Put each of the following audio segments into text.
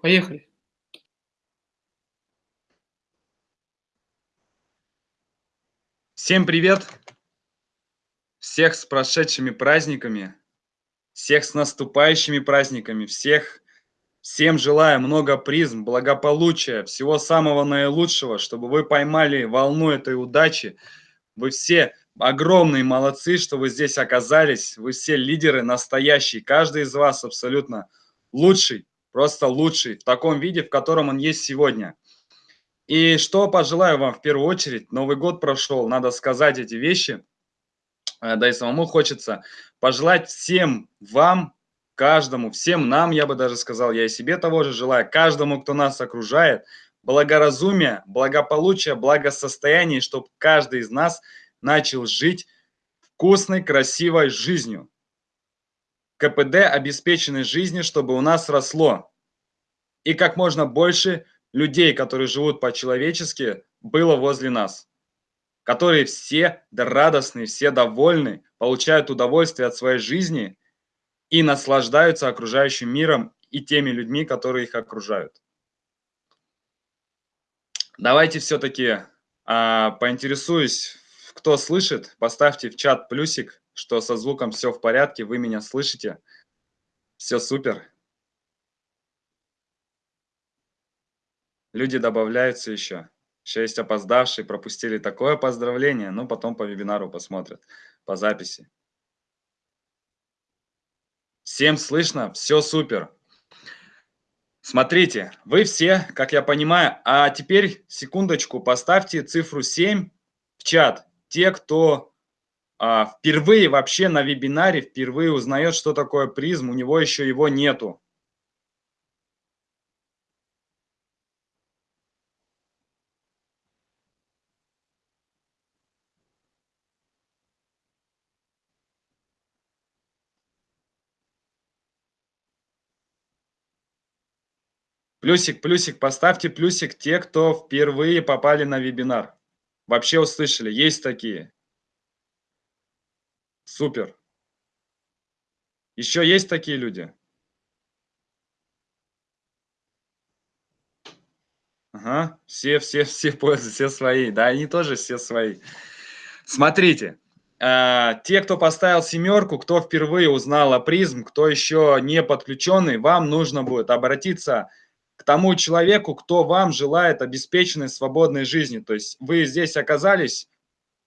Поехали. Всем привет! Всех с прошедшими праздниками, всех с наступающими праздниками, всех, всем желаю много призм, благополучия, всего самого наилучшего, чтобы вы поймали волну этой удачи. Вы все огромные молодцы, что вы здесь оказались, вы все лидеры настоящие, каждый из вас абсолютно лучший, просто лучший в таком виде, в котором он есть сегодня. И что пожелаю вам в первую очередь, Новый год прошел, надо сказать эти вещи, э, да и самому хочется пожелать всем вам, каждому, всем нам, я бы даже сказал, я и себе того же желаю, каждому, кто нас окружает, благоразумия, благополучия, благосостояния, чтобы каждый из нас начал жить вкусной, красивой жизнью. КПД обеспеченной жизни, чтобы у нас росло. И как можно больше людей, которые живут по-человечески, было возле нас. Которые все радостные, все довольны, получают удовольствие от своей жизни и наслаждаются окружающим миром и теми людьми, которые их окружают. Давайте все-таки а, поинтересуюсь, кто слышит, поставьте в чат плюсик, что со звуком все в порядке, вы меня слышите. Все супер. Люди добавляются еще. Еще есть опоздавшие, пропустили такое поздравление, но потом по вебинару посмотрят, по записи. Всем слышно? Все супер. Смотрите, вы все, как я понимаю, а теперь секундочку, поставьте цифру 7 в чат. Те, кто впервые вообще на вебинаре, впервые узнает, что такое призм, у него еще его нету. Плюсик, плюсик, поставьте плюсик те, кто впервые попали на вебинар. Вообще услышали, есть такие. Супер. Еще есть такие люди? Ага, все, все, все все свои. Да, они тоже все свои. Смотрите, э, те, кто поставил семерку, кто впервые узнал о призм, кто еще не подключенный, вам нужно будет обратиться к тому человеку, кто вам желает обеспеченной свободной жизни. То есть вы здесь оказались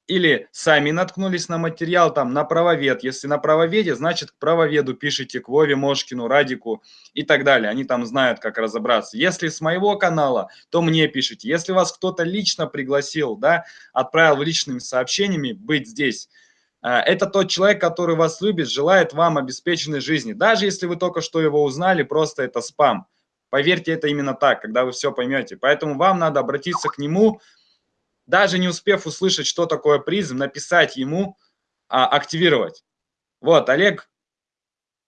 или сами наткнулись на материал там на правовед. Если на правоведе, значит к правоведу пишите, к Вове Мошкину, Радику и так далее. Они там знают, как разобраться. Если с моего канала, то мне пишите. Если вас кто-то лично пригласил, да, отправил личными сообщениями быть здесь, э, это тот человек, который вас любит, желает вам обеспеченной жизни. Даже если вы только что его узнали, просто это спам. Поверьте, это именно так, когда вы все поймете. Поэтому вам надо обратиться к нему, даже не успев услышать, что такое призм, написать ему, а, активировать. Вот, Олег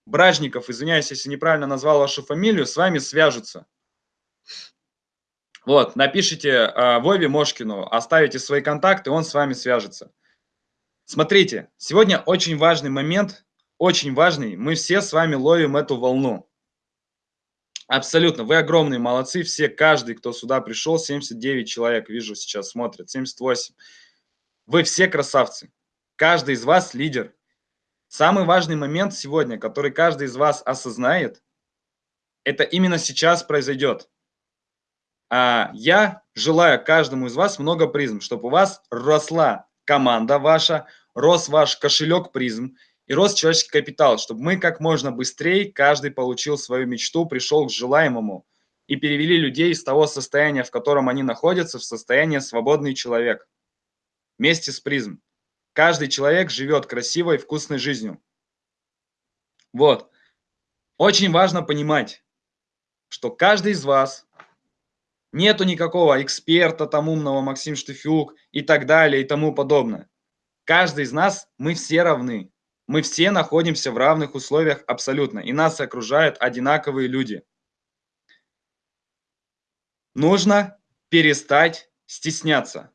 Бражников, извиняюсь, если неправильно назвал вашу фамилию, с вами свяжутся. Вот, напишите э, Вове Мошкину, оставите свои контакты, он с вами свяжется. Смотрите, сегодня очень важный момент, очень важный, мы все с вами ловим эту волну. Абсолютно. Вы огромные молодцы. Все, каждый, кто сюда пришел, 79 человек, вижу, сейчас смотрят, 78. Вы все красавцы. Каждый из вас лидер. Самый важный момент сегодня, который каждый из вас осознает, это именно сейчас произойдет. А я желаю каждому из вас много призм, чтобы у вас росла команда ваша, рос ваш кошелек призм, и рост человеческий капитал, чтобы мы как можно быстрее, каждый получил свою мечту, пришел к желаемому и перевели людей из того состояния, в котором они находятся, в состояние свободный человек. Вместе с призм. Каждый человек живет красивой, вкусной жизнью. Вот. Очень важно понимать, что каждый из вас, нету никакого эксперта там умного, Максим Штыфюк и так далее и тому подобное. Каждый из нас, мы все равны. Мы все находимся в равных условиях абсолютно, и нас окружают одинаковые люди. Нужно перестать стесняться,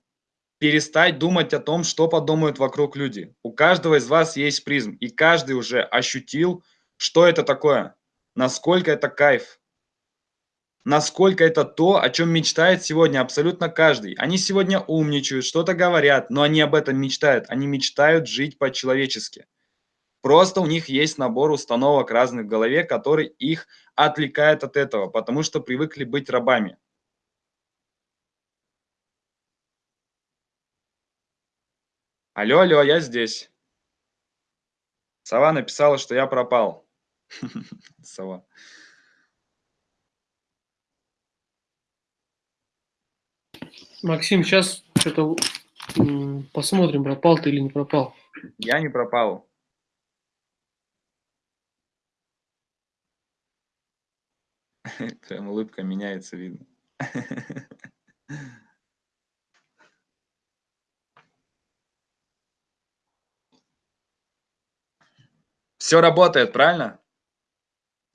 перестать думать о том, что подумают вокруг люди. У каждого из вас есть призм, и каждый уже ощутил, что это такое, насколько это кайф, насколько это то, о чем мечтает сегодня абсолютно каждый. Они сегодня умничают, что-то говорят, но они об этом мечтают. Они мечтают жить по-человечески. Просто у них есть набор установок разных в голове, который их отвлекает от этого, потому что привыкли быть рабами. Алло, алло, я здесь. Сова написала, что я пропал. Сова. Максим, сейчас что-то посмотрим, пропал ты или не пропал. Я не пропал. Прям улыбка меняется, видно. Все работает, правильно?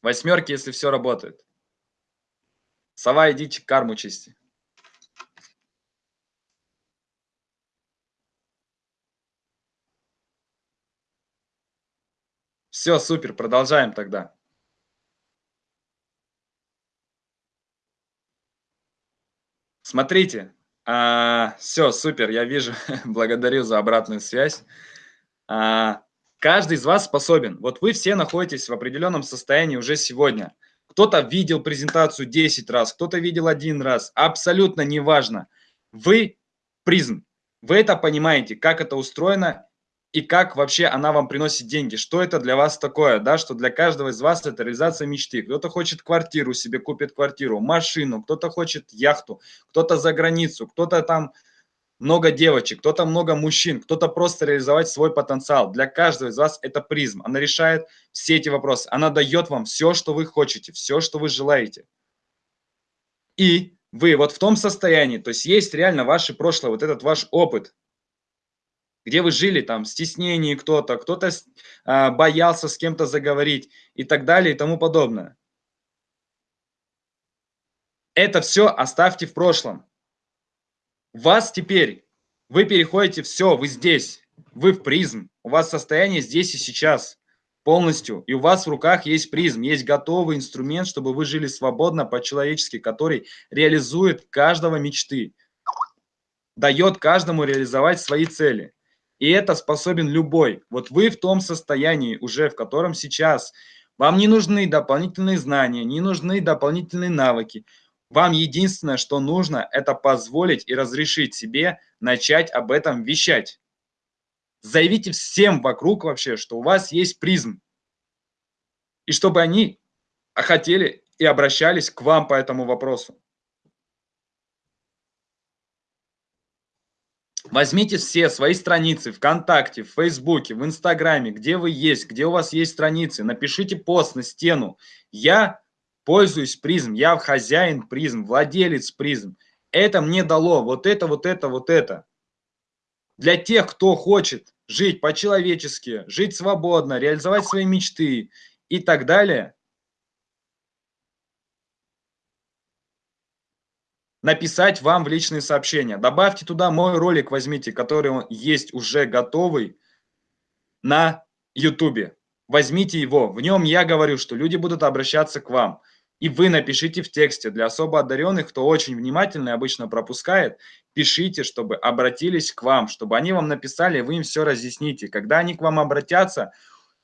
Восьмерки, если все работает. Сова, идите карму чисти. Все, супер, продолжаем тогда. Смотрите, а, все, супер, я вижу, благодарю за обратную связь. А, каждый из вас способен. Вот вы все находитесь в определенном состоянии уже сегодня. Кто-то видел презентацию 10 раз, кто-то видел один раз. Абсолютно неважно. Вы призм. Вы это понимаете, как это устроено и как вообще она вам приносит деньги, что это для вас такое, да, что для каждого из вас это реализация мечты. Кто-то хочет квартиру себе, купит квартиру, машину, кто-то хочет яхту, кто-то за границу, кто-то там много девочек, кто-то много мужчин, кто-то просто реализовать свой потенциал. Для каждого из вас это призм. Она решает все эти вопросы. Она дает вам все, что вы хотите, все, что вы желаете. И вы вот в том состоянии, то есть есть реально ваше прошлое, вот этот ваш опыт, где вы жили, там, в стеснении кто-то, кто-то э, боялся с кем-то заговорить и так далее и тому подобное. Это все оставьте в прошлом. Вас теперь, вы переходите, все, вы здесь, вы в призм, у вас состояние здесь и сейчас полностью, и у вас в руках есть призм, есть готовый инструмент, чтобы вы жили свободно, по-человечески, который реализует каждого мечты, дает каждому реализовать свои цели. И это способен любой. Вот вы в том состоянии уже, в котором сейчас. Вам не нужны дополнительные знания, не нужны дополнительные навыки. Вам единственное, что нужно, это позволить и разрешить себе начать об этом вещать. Заявите всем вокруг вообще, что у вас есть призм. И чтобы они хотели и обращались к вам по этому вопросу. Возьмите все свои страницы ВКонтакте, в Фейсбуке, в Инстаграме, где вы есть, где у вас есть страницы, напишите пост на стену. Я пользуюсь призм, я хозяин призм, владелец призм. Это мне дало вот это, вот это, вот это. Для тех, кто хочет жить по-человечески, жить свободно, реализовать свои мечты и так далее, написать вам в личные сообщения. Добавьте туда мой ролик, возьмите, который есть уже готовый на YouTube. Возьмите его. В нем я говорю, что люди будут обращаться к вам. И вы напишите в тексте. Для особо одаренных, кто очень внимательный, обычно пропускает, пишите, чтобы обратились к вам, чтобы они вам написали, вы им все разъясните. Когда они к вам обратятся,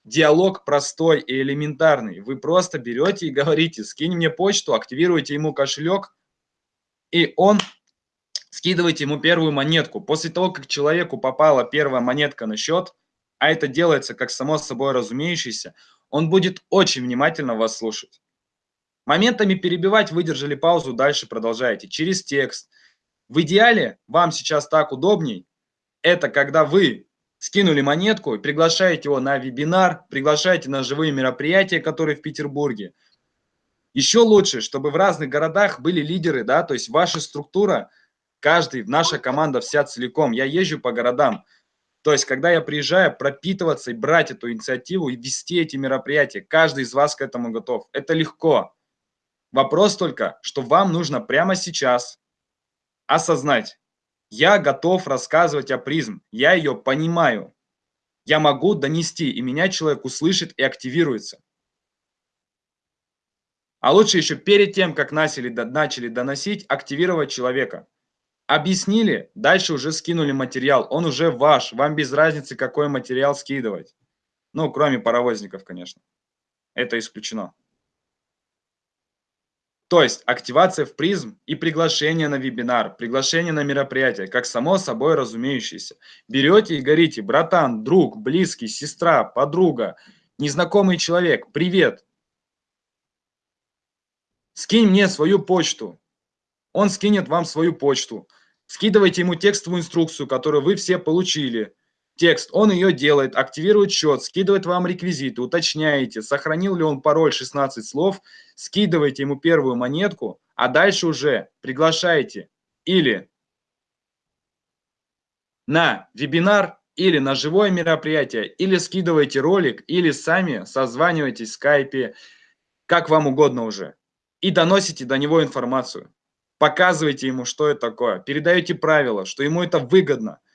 диалог простой и элементарный. Вы просто берете и говорите, скинь мне почту, активируйте ему кошелек, и он скидывает ему первую монетку. После того, как человеку попала первая монетка на счет, а это делается как само собой разумеющееся, он будет очень внимательно вас слушать. Моментами перебивать, выдержали паузу, дальше продолжаете. Через текст. В идеале, вам сейчас так удобней, это когда вы скинули монетку приглашаете его на вебинар, приглашаете на живые мероприятия, которые в Петербурге – еще лучше, чтобы в разных городах были лидеры, да, то есть ваша структура, каждый, наша команда вся целиком. Я езжу по городам. То есть, когда я приезжаю, пропитываться и брать эту инициативу и вести эти мероприятия, каждый из вас к этому готов. Это легко. Вопрос только, что вам нужно прямо сейчас осознать. Я готов рассказывать о призм, я ее понимаю. Я могу донести, и меня человек услышит и активируется. А лучше еще перед тем, как начали, начали доносить, активировать человека. Объяснили, дальше уже скинули материал, он уже ваш, вам без разницы, какой материал скидывать. Ну, кроме паровозников, конечно. Это исключено. То есть активация в призм и приглашение на вебинар, приглашение на мероприятие, как само собой разумеющееся. Берете и говорите, братан, друг, близкий, сестра, подруга, незнакомый человек, привет. Скинь мне свою почту. Он скинет вам свою почту. Скидывайте ему текстовую инструкцию, которую вы все получили текст, он ее делает, активирует счет, скидывает вам реквизиты, уточняете, сохранил ли он пароль 16 слов, скидываете ему первую монетку, а дальше уже приглашаете или на вебинар, или на живое мероприятие, или скидываете ролик, или сами созваниваетесь в скайпе, как вам угодно уже, и доносите до него информацию. Показывайте ему, что это такое, передаете правила, что ему это выгодно –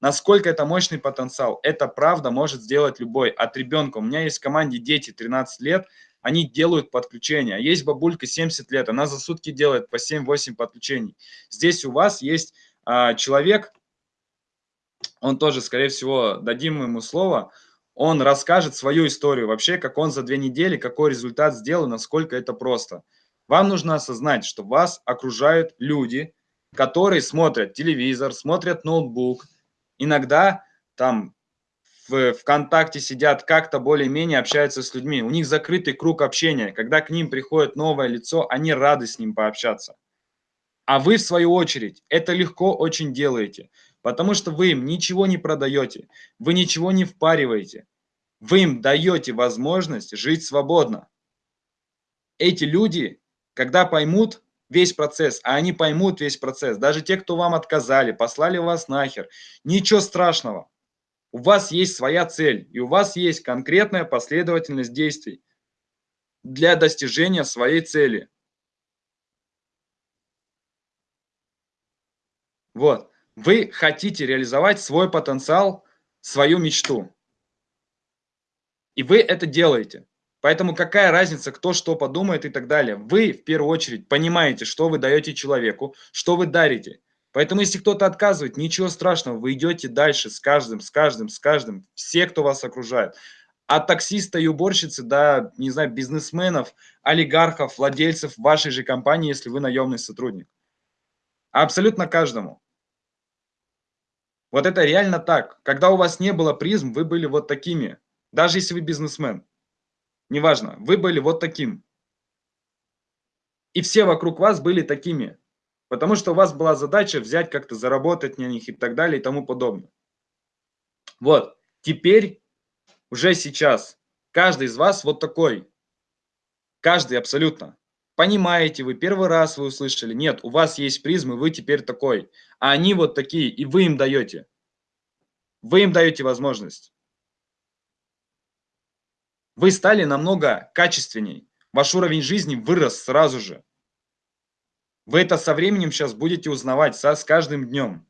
Насколько это мощный потенциал? Это правда может сделать любой. От ребенка. У меня есть в команде дети 13 лет, они делают подключения. Есть бабулька 70 лет, она за сутки делает по 7-8 подключений. Здесь у вас есть а, человек, он тоже, скорее всего, дадим ему слово, он расскажет свою историю вообще, как он за две недели, какой результат сделал, насколько это просто. Вам нужно осознать, что вас окружают люди, которые смотрят телевизор, смотрят ноутбук, иногда там в ВКонтакте сидят, как-то более-менее общаются с людьми. У них закрытый круг общения. Когда к ним приходит новое лицо, они рады с ним пообщаться. А вы, в свою очередь, это легко очень делаете, потому что вы им ничего не продаете, вы ничего не впариваете. Вы им даете возможность жить свободно. Эти люди, когда поймут, весь процесс, а они поймут весь процесс. Даже те, кто вам отказали, послали вас нахер. Ничего страшного. У вас есть своя цель, и у вас есть конкретная последовательность действий для достижения своей цели. Вот. Вы хотите реализовать свой потенциал, свою мечту. И вы это делаете. Поэтому какая разница, кто что подумает и так далее. Вы в первую очередь понимаете, что вы даете человеку, что вы дарите. Поэтому если кто-то отказывает, ничего страшного, вы идете дальше с каждым, с каждым, с каждым, все, кто вас окружает. От таксиста и уборщицы до, не знаю, бизнесменов, олигархов, владельцев вашей же компании, если вы наемный сотрудник. Абсолютно каждому. Вот это реально так. Когда у вас не было призм, вы были вот такими. Даже если вы бизнесмен неважно, вы были вот таким. И все вокруг вас были такими, потому что у вас была задача взять как-то, заработать на них и так далее и тому подобное. Вот, теперь, уже сейчас, каждый из вас вот такой. Каждый абсолютно. Понимаете вы, первый раз вы услышали, нет, у вас есть призмы, вы теперь такой. А они вот такие, и вы им даете. Вы им даете возможность. Вы стали намного качественней. Ваш уровень жизни вырос сразу же. Вы это со временем сейчас будете узнавать со, с каждым днем.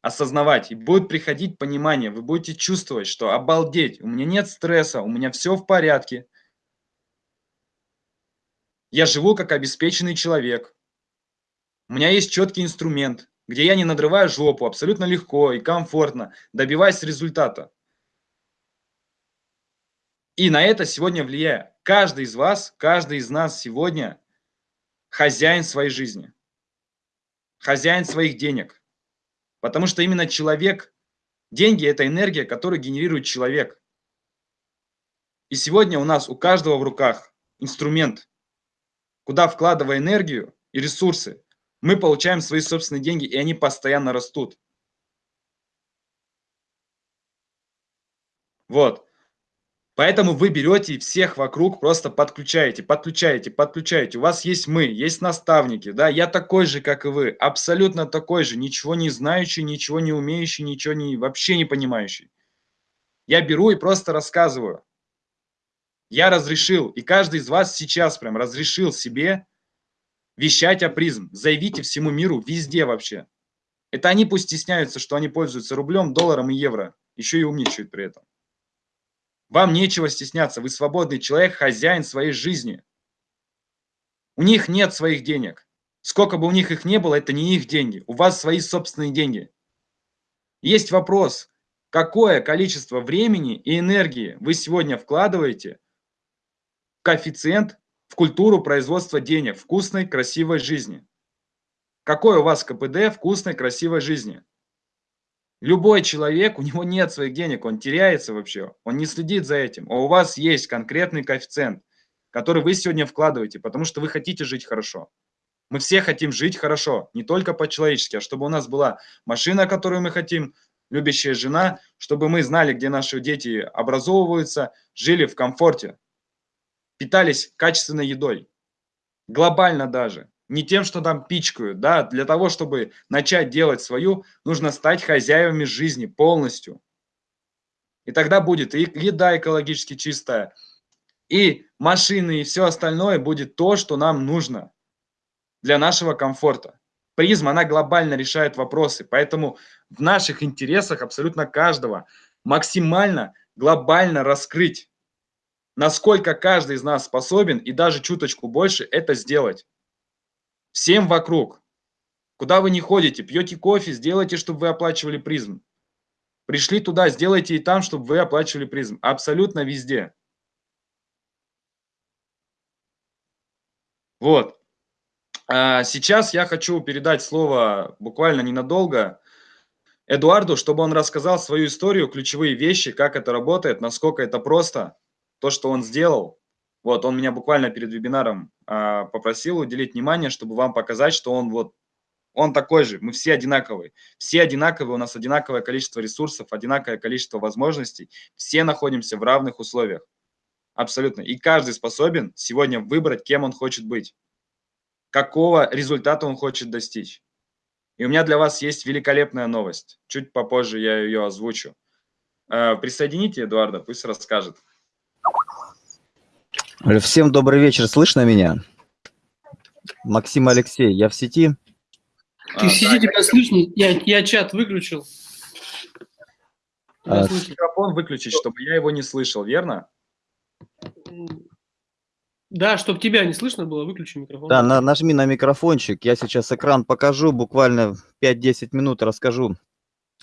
Осознавать. И будет приходить понимание. Вы будете чувствовать, что обалдеть, у меня нет стресса, у меня все в порядке. Я живу как обеспеченный человек. У меня есть четкий инструмент, где я не надрываю жопу, абсолютно легко и комфортно, добиваясь результата. И на это сегодня влияет. Каждый из вас, каждый из нас сегодня хозяин своей жизни, хозяин своих денег. Потому что именно человек, деньги – это энергия, которую генерирует человек. И сегодня у нас у каждого в руках инструмент, куда вкладывая энергию и ресурсы, мы получаем свои собственные деньги, и они постоянно растут. Вот. Поэтому вы берете всех вокруг, просто подключаете, подключаете, подключаете. У вас есть мы, есть наставники, да, я такой же, как и вы, абсолютно такой же, ничего не знающий, ничего не умеющий, ничего не, вообще не понимающий. Я беру и просто рассказываю. Я разрешил, и каждый из вас сейчас прям разрешил себе вещать о призм. Заявите всему миру, везде вообще. Это они пусть стесняются, что они пользуются рублем, долларом и евро. Еще и умничают при этом. Вам нечего стесняться, вы свободный человек, хозяин своей жизни. У них нет своих денег. Сколько бы у них их не было, это не их деньги. У вас свои собственные деньги. Есть вопрос, какое количество времени и энергии вы сегодня вкладываете в коэффициент, в культуру производства денег, вкусной, красивой жизни. Какой у вас КПД вкусной, красивой жизни? Любой человек, у него нет своих денег, он теряется вообще, он не следит за этим. А у вас есть конкретный коэффициент, который вы сегодня вкладываете, потому что вы хотите жить хорошо. Мы все хотим жить хорошо, не только по-человечески, а чтобы у нас была машина, которую мы хотим, любящая жена, чтобы мы знали, где наши дети образовываются, жили в комфорте, питались качественной едой. Глобально даже не тем, что там пичкают, да, для того, чтобы начать делать свою, нужно стать хозяевами жизни полностью. И тогда будет и еда экологически чистая, и машины, и все остальное будет то, что нам нужно для нашего комфорта. Призма, она глобально решает вопросы, поэтому в наших интересах абсолютно каждого максимально глобально раскрыть, насколько каждый из нас способен и даже чуточку больше это сделать всем вокруг. Куда вы не ходите, пьете кофе, сделайте, чтобы вы оплачивали призм. Пришли туда, сделайте и там, чтобы вы оплачивали призм. Абсолютно везде. Вот. А сейчас я хочу передать слово буквально ненадолго Эдуарду, чтобы он рассказал свою историю, ключевые вещи, как это работает, насколько это просто, то, что он сделал. Вот, он меня буквально перед вебинаром а, попросил уделить внимание, чтобы вам показать, что он вот, он такой же, мы все одинаковые. Все одинаковые, у нас одинаковое количество ресурсов, одинаковое количество возможностей, все находимся в равных условиях. Абсолютно. И каждый способен сегодня выбрать, кем он хочет быть, какого результата он хочет достичь. И у меня для вас есть великолепная новость. Чуть попозже я ее озвучу. А, присоедините Эдуарда, пусть расскажет. Всем добрый вечер, слышно меня? Максим Алексей, я в сети? Ты а, в сети, да, тебя я... слышно? Я, я чат выключил. А, микрофон выключить, чтобы я его не слышал, верно? Да, чтобы тебя не слышно было, выключи микрофон. Да, на, нажми на микрофончик, я сейчас экран покажу, буквально 5-10 минут расскажу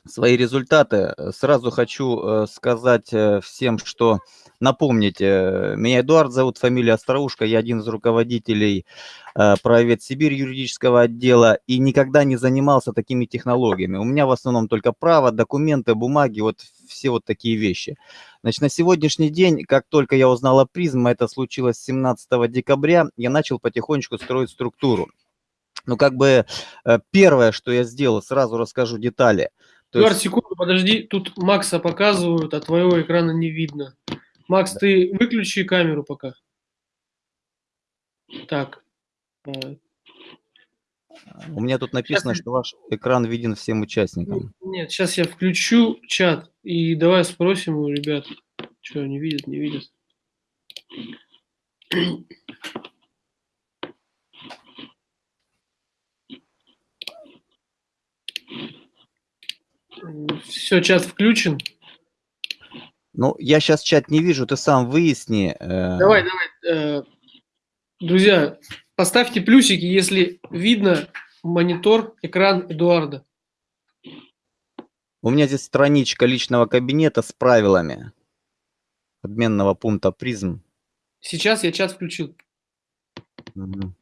свои результаты. Сразу хочу э, сказать э, всем, что напомнить, э, меня Эдуард зовут, фамилия Остроушка, я один из руководителей правовед Сибирь юридического отдела и никогда не занимался такими технологиями. У меня в основном только право, документы, бумаги, вот все вот такие вещи. Значит, на сегодняшний день, как только я узнал о призм, это случилось 17 декабря, я начал потихонечку строить структуру. Ну, как бы первое, что я сделал, сразу расскажу детали – то Эдуард, есть... секунду, подожди, тут Макса показывают, а твоего экрана не видно. Макс, да. ты выключи камеру пока. Так. Э. У меня тут написано, сейчас... что ваш экран виден всем участникам. Нет, сейчас я включу чат и давай спросим у ребят, что они видят, не видят. Все, чат включен. Ну, я сейчас чат не вижу, ты сам выясни. Э. Давай, давай. Э, друзья, поставьте плюсики, если видно монитор, экран Эдуарда. У меня здесь страничка личного кабинета с правилами обменного пункта призм. Сейчас я чат включил. Угу.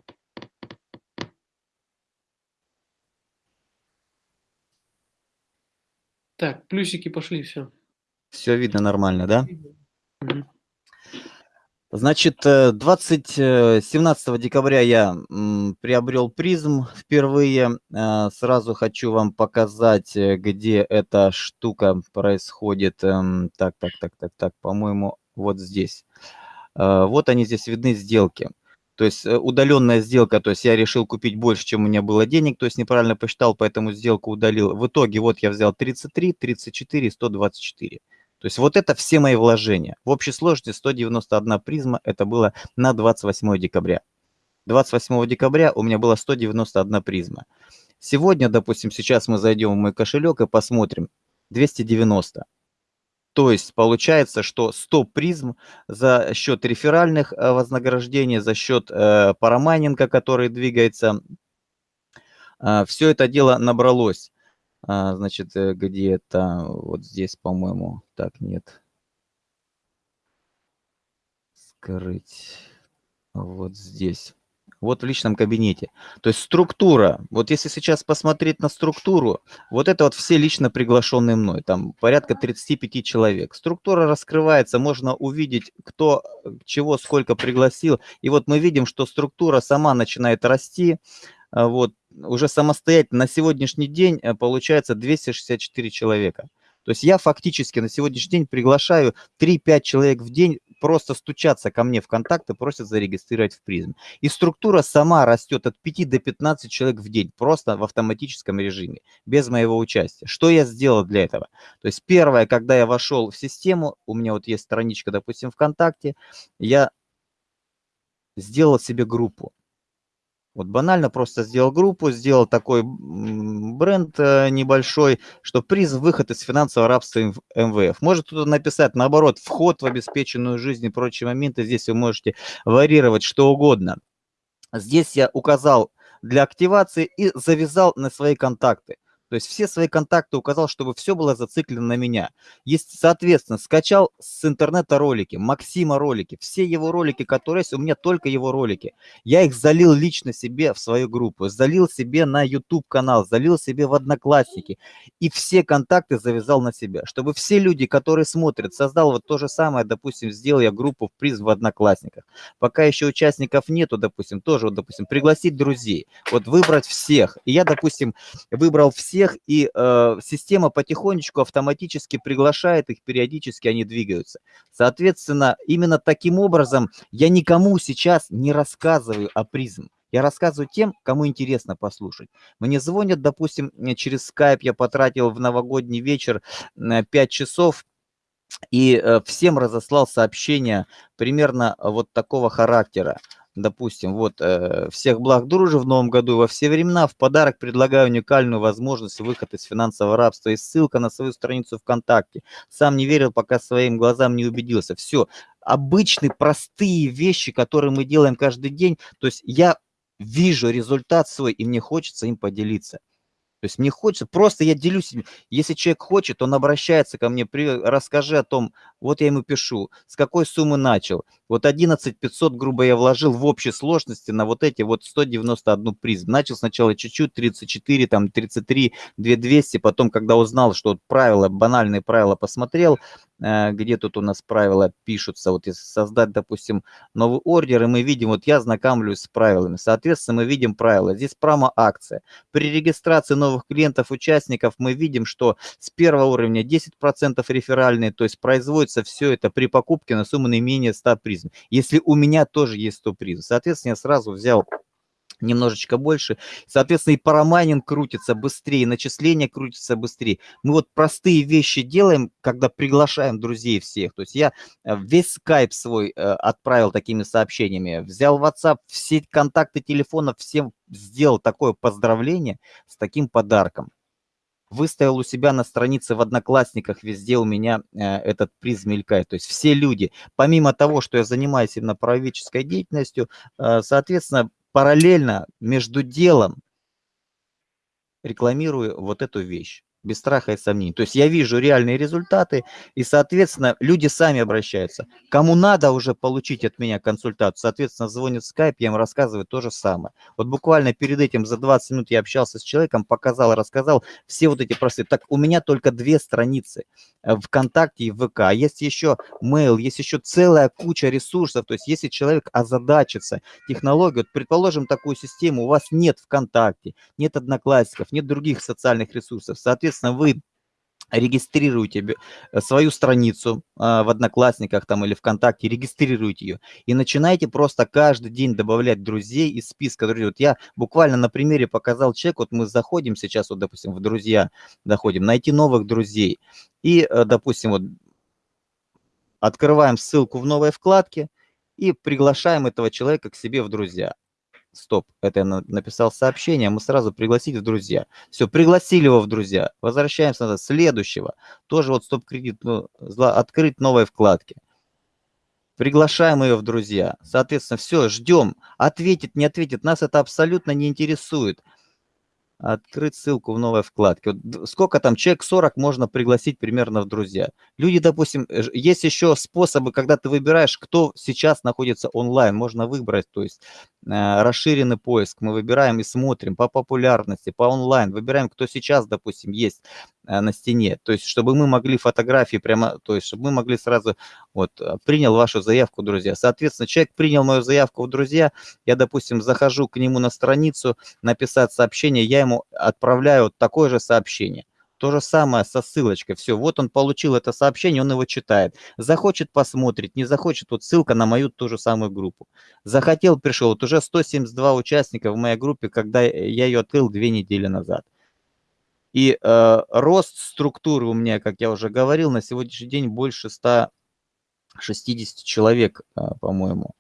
Так, плюсики пошли, все. Все видно нормально, да? Значит, 20, э, 17 э, декабря я приобрел призм впервые. Э, сразу хочу вам показать, где эта штука происходит. Эм, так, так, так, так, так, по-моему, вот здесь. Вот они здесь видны сделки. То есть э, удаленная сделка, то есть я решил купить больше, чем у меня было денег, то есть неправильно посчитал, поэтому сделку удалил. В итоге вот я взял 33, 34, 124. То есть вот это все мои вложения. В общей сложности 191 призма, это было на 28 декабря. 28 декабря у меня было 191 призма. Сегодня, допустим, сейчас мы зайдем в мой кошелек и посмотрим. 290. То есть получается, что 100 призм за счет реферальных э, вознаграждений, за счет э, парамайнинга, который двигается, э, все это дело набралось. А, значит, э, где это? Вот здесь, по-моему. Так, нет. Скрыть. Вот здесь вот в личном кабинете. То есть структура, вот если сейчас посмотреть на структуру, вот это вот все лично приглашенные мной, там порядка 35 человек. Структура раскрывается, можно увидеть, кто чего сколько пригласил. И вот мы видим, что структура сама начинает расти, а вот уже самостоятельно на сегодняшний день э, получается 264 человека. То есть я фактически на сегодняшний день приглашаю 3-5 человек в день просто стучаться ко мне в контакты, просят зарегистрировать в призм. И структура сама растет от 5 до 15 человек в день, просто в автоматическом режиме, без моего участия. Что я сделал для этого? То есть первое, когда я вошел в систему, у меня вот есть страничка, допустим, ВКонтакте, я сделал себе группу. Вот банально просто сделал группу, сделал такой бренд э, небольшой, что приз выход из финансового рабства МВФ. Может кто-то написать, наоборот, вход в обеспеченную жизнь и прочие моменты. Здесь вы можете варьировать что угодно. Здесь я указал для активации и завязал на свои контакты. То есть все свои контакты указал, чтобы все было зациклено на меня. Есть, соответственно, скачал с интернета ролики, Максима ролики, все его ролики, которые есть, у меня только его ролики. Я их залил лично себе в свою группу, залил себе на YouTube канал, залил себе в Одноклассники. И все контакты завязал на себя, чтобы все люди, которые смотрят, создал вот то же самое, допустим, сделал я группу в приз в Одноклассниках. Пока еще участников нету, допустим, тоже, вот, допустим, пригласить друзей, вот выбрать всех. И я, допустим, выбрал всех, всех, и э, система потихонечку автоматически приглашает их, периодически они двигаются. Соответственно, именно таким образом я никому сейчас не рассказываю о призм. Я рассказываю тем, кому интересно послушать. Мне звонят, допустим, через Skype я потратил в новогодний вечер 5 э, часов, и э, всем разослал сообщение примерно вот такого характера допустим, вот, э, всех благ дружи в новом году и во все времена, в подарок предлагаю уникальную возможность выхода из финансового рабства и ссылка на свою страницу ВКонтакте. Сам не верил, пока своим глазам не убедился. Все, обычные простые вещи, которые мы делаем каждый день, то есть я вижу результат свой, и мне хочется им поделиться. Есть мне хочется, просто я делюсь, если человек хочет, он обращается ко мне, при, расскажи о том, вот я ему пишу, с какой суммы начал. Вот 11 500, грубо я вложил в общей сложности на вот эти вот 191 призм. Начал сначала чуть-чуть, 34, там 33, 2200, потом, когда узнал, что вот правила, банальные правила посмотрел, где тут у нас правила пишутся, вот если создать, допустим, новый ордер, и мы видим, вот я знакомлюсь с правилами, соответственно, мы видим правила. Здесь промо-акция. При регистрации новых клиентов, участников мы видим, что с первого уровня 10% реферальные, то есть производится все это при покупке на сумму не менее 100 призм призм. Если у меня тоже есть 100 призм, соответственно, я сразу взял немножечко больше. Соответственно, и парамайнинг крутится быстрее, начисление крутится быстрее. Мы вот простые вещи делаем, когда приглашаем друзей всех. То есть я э, весь скайп свой э, отправил такими сообщениями, взял WhatsApp, все контакты телефонов, всем сделал такое поздравление с таким подарком выставил у себя на странице в Одноклассниках, везде у меня э, этот приз мелькает. То есть все люди, помимо того, что я занимаюсь именно правоведческой деятельностью, э, соответственно, параллельно между делом рекламирую вот эту вещь без страха и сомнений. То есть я вижу реальные результаты, и, соответственно, люди сами обращаются. Кому надо уже получить от меня консультацию, соответственно, звонит в Skype, я им рассказываю то же самое. Вот буквально перед этим за 20 минут я общался с человеком, показал, рассказал все вот эти простые. Так, у меня только две страницы ВКонтакте и ВК. Есть еще mail, есть еще целая куча ресурсов. То есть если человек озадачится технологией, вот, предположим, такую систему, у вас нет ВКонтакте, нет Одноклассников, нет других социальных ресурсов, соответственно, соответственно, вы регистрируете э, свою страницу а, в Одноклассниках там или ВКонтакте, регистрируете ее и начинаете просто каждый день добавлять друзей из списка друзей. Вот я буквально на примере показал человек, вот мы заходим сейчас, вот, допустим, в друзья доходим, найти новых друзей и, э, допустим, вот открываем ссылку в новой вкладке и приглашаем этого человека к себе в друзья. Стоп, это я написал сообщение, мы сразу пригласить в друзья. Все, пригласили его в друзья. Возвращаемся назад. Следующего. Тоже вот стоп-кредит, ну, открыть новой вкладки. Приглашаем ее в друзья. Соответственно, все, ждем. Ответит, не ответит. Нас это абсолютно не интересует. Открыть ссылку в новой вкладке. Вот сколько там, человек 40 можно пригласить примерно в друзья. Люди, допустим, есть еще способы, когда ты выбираешь, кто сейчас находится онлайн. Можно выбрать, то есть э, расширенный поиск. Мы выбираем и смотрим по популярности, по онлайн. Выбираем, кто сейчас, допустим, есть Э, на стене. То есть, чтобы мы могли фотографии прямо, то есть, чтобы мы могли сразу, вот, э, принял вашу заявку, друзья. Соответственно, человек принял мою заявку в друзья, я, допустим, захожу к нему на страницу, написать сообщение, я ему отправляю такое же сообщение. То же самое со ссылочкой. Все, вот он получил это сообщение, он его читает. Захочет, посмотреть, не захочет, вот ссылка на мою ту же самую группу. Захотел, пришел. Вот уже 172 участника в моей группе, когда я ее открыл две недели назад. И э, рост структуры у меня, как я уже говорил, на сегодняшний день больше 160 человек, э, по-моему.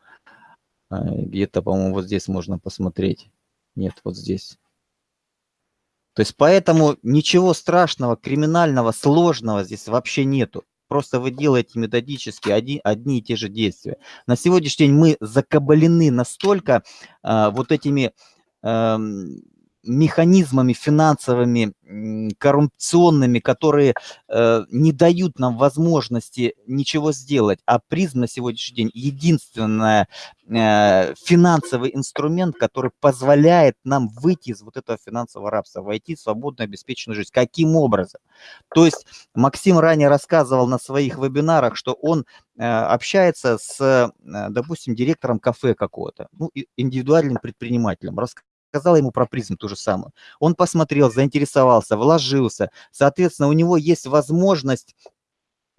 Э, Где-то, по-моему, вот здесь можно посмотреть. Нет, вот здесь. То есть поэтому ничего страшного, криминального, сложного здесь вообще нету. Просто вы делаете методически одни, одни и те же действия. На сегодняшний день мы закабалены настолько э, вот этими... Э, механизмами финансовыми, коррупционными, которые э, не дают нам возможности ничего сделать. А призм на сегодняшний день единственный э, финансовый инструмент, который позволяет нам выйти из вот этого финансового рабства, войти в свободную обеспеченную жизнь. Каким образом? То есть Максим ранее рассказывал на своих вебинарах, что он э, общается с, э, допустим, директором кафе какого-то, ну, индивидуальным предпринимателем, сказала ему про призм ту же самую. Он посмотрел, заинтересовался, вложился. Соответственно, у него есть возможность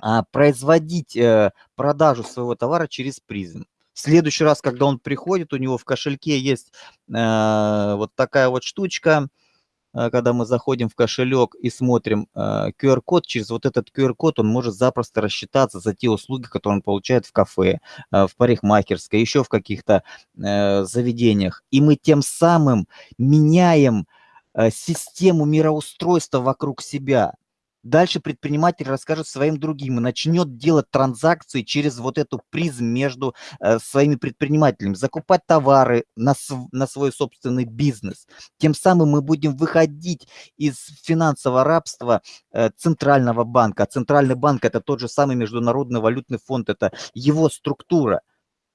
а, производить э, продажу своего товара через призм. В следующий раз, когда он приходит, у него в кошельке есть э, вот такая вот штучка, когда мы заходим в кошелек и смотрим QR-код, э, через вот этот QR-код он может запросто рассчитаться за те услуги, которые он получает в кафе, э, в парикмахерской, еще в каких-то заведениях. И мы тем самым меняем систему мироустройства вокруг себя. Дальше предприниматель расскажет своим другим и начнет делать транзакции через вот эту призм между э, своими предпринимателями, закупать товары на, на свой собственный бизнес. Тем самым мы будем выходить из финансового рабства э, Центрального банка. А Центральный банк – это тот же самый Международный валютный фонд, это его структура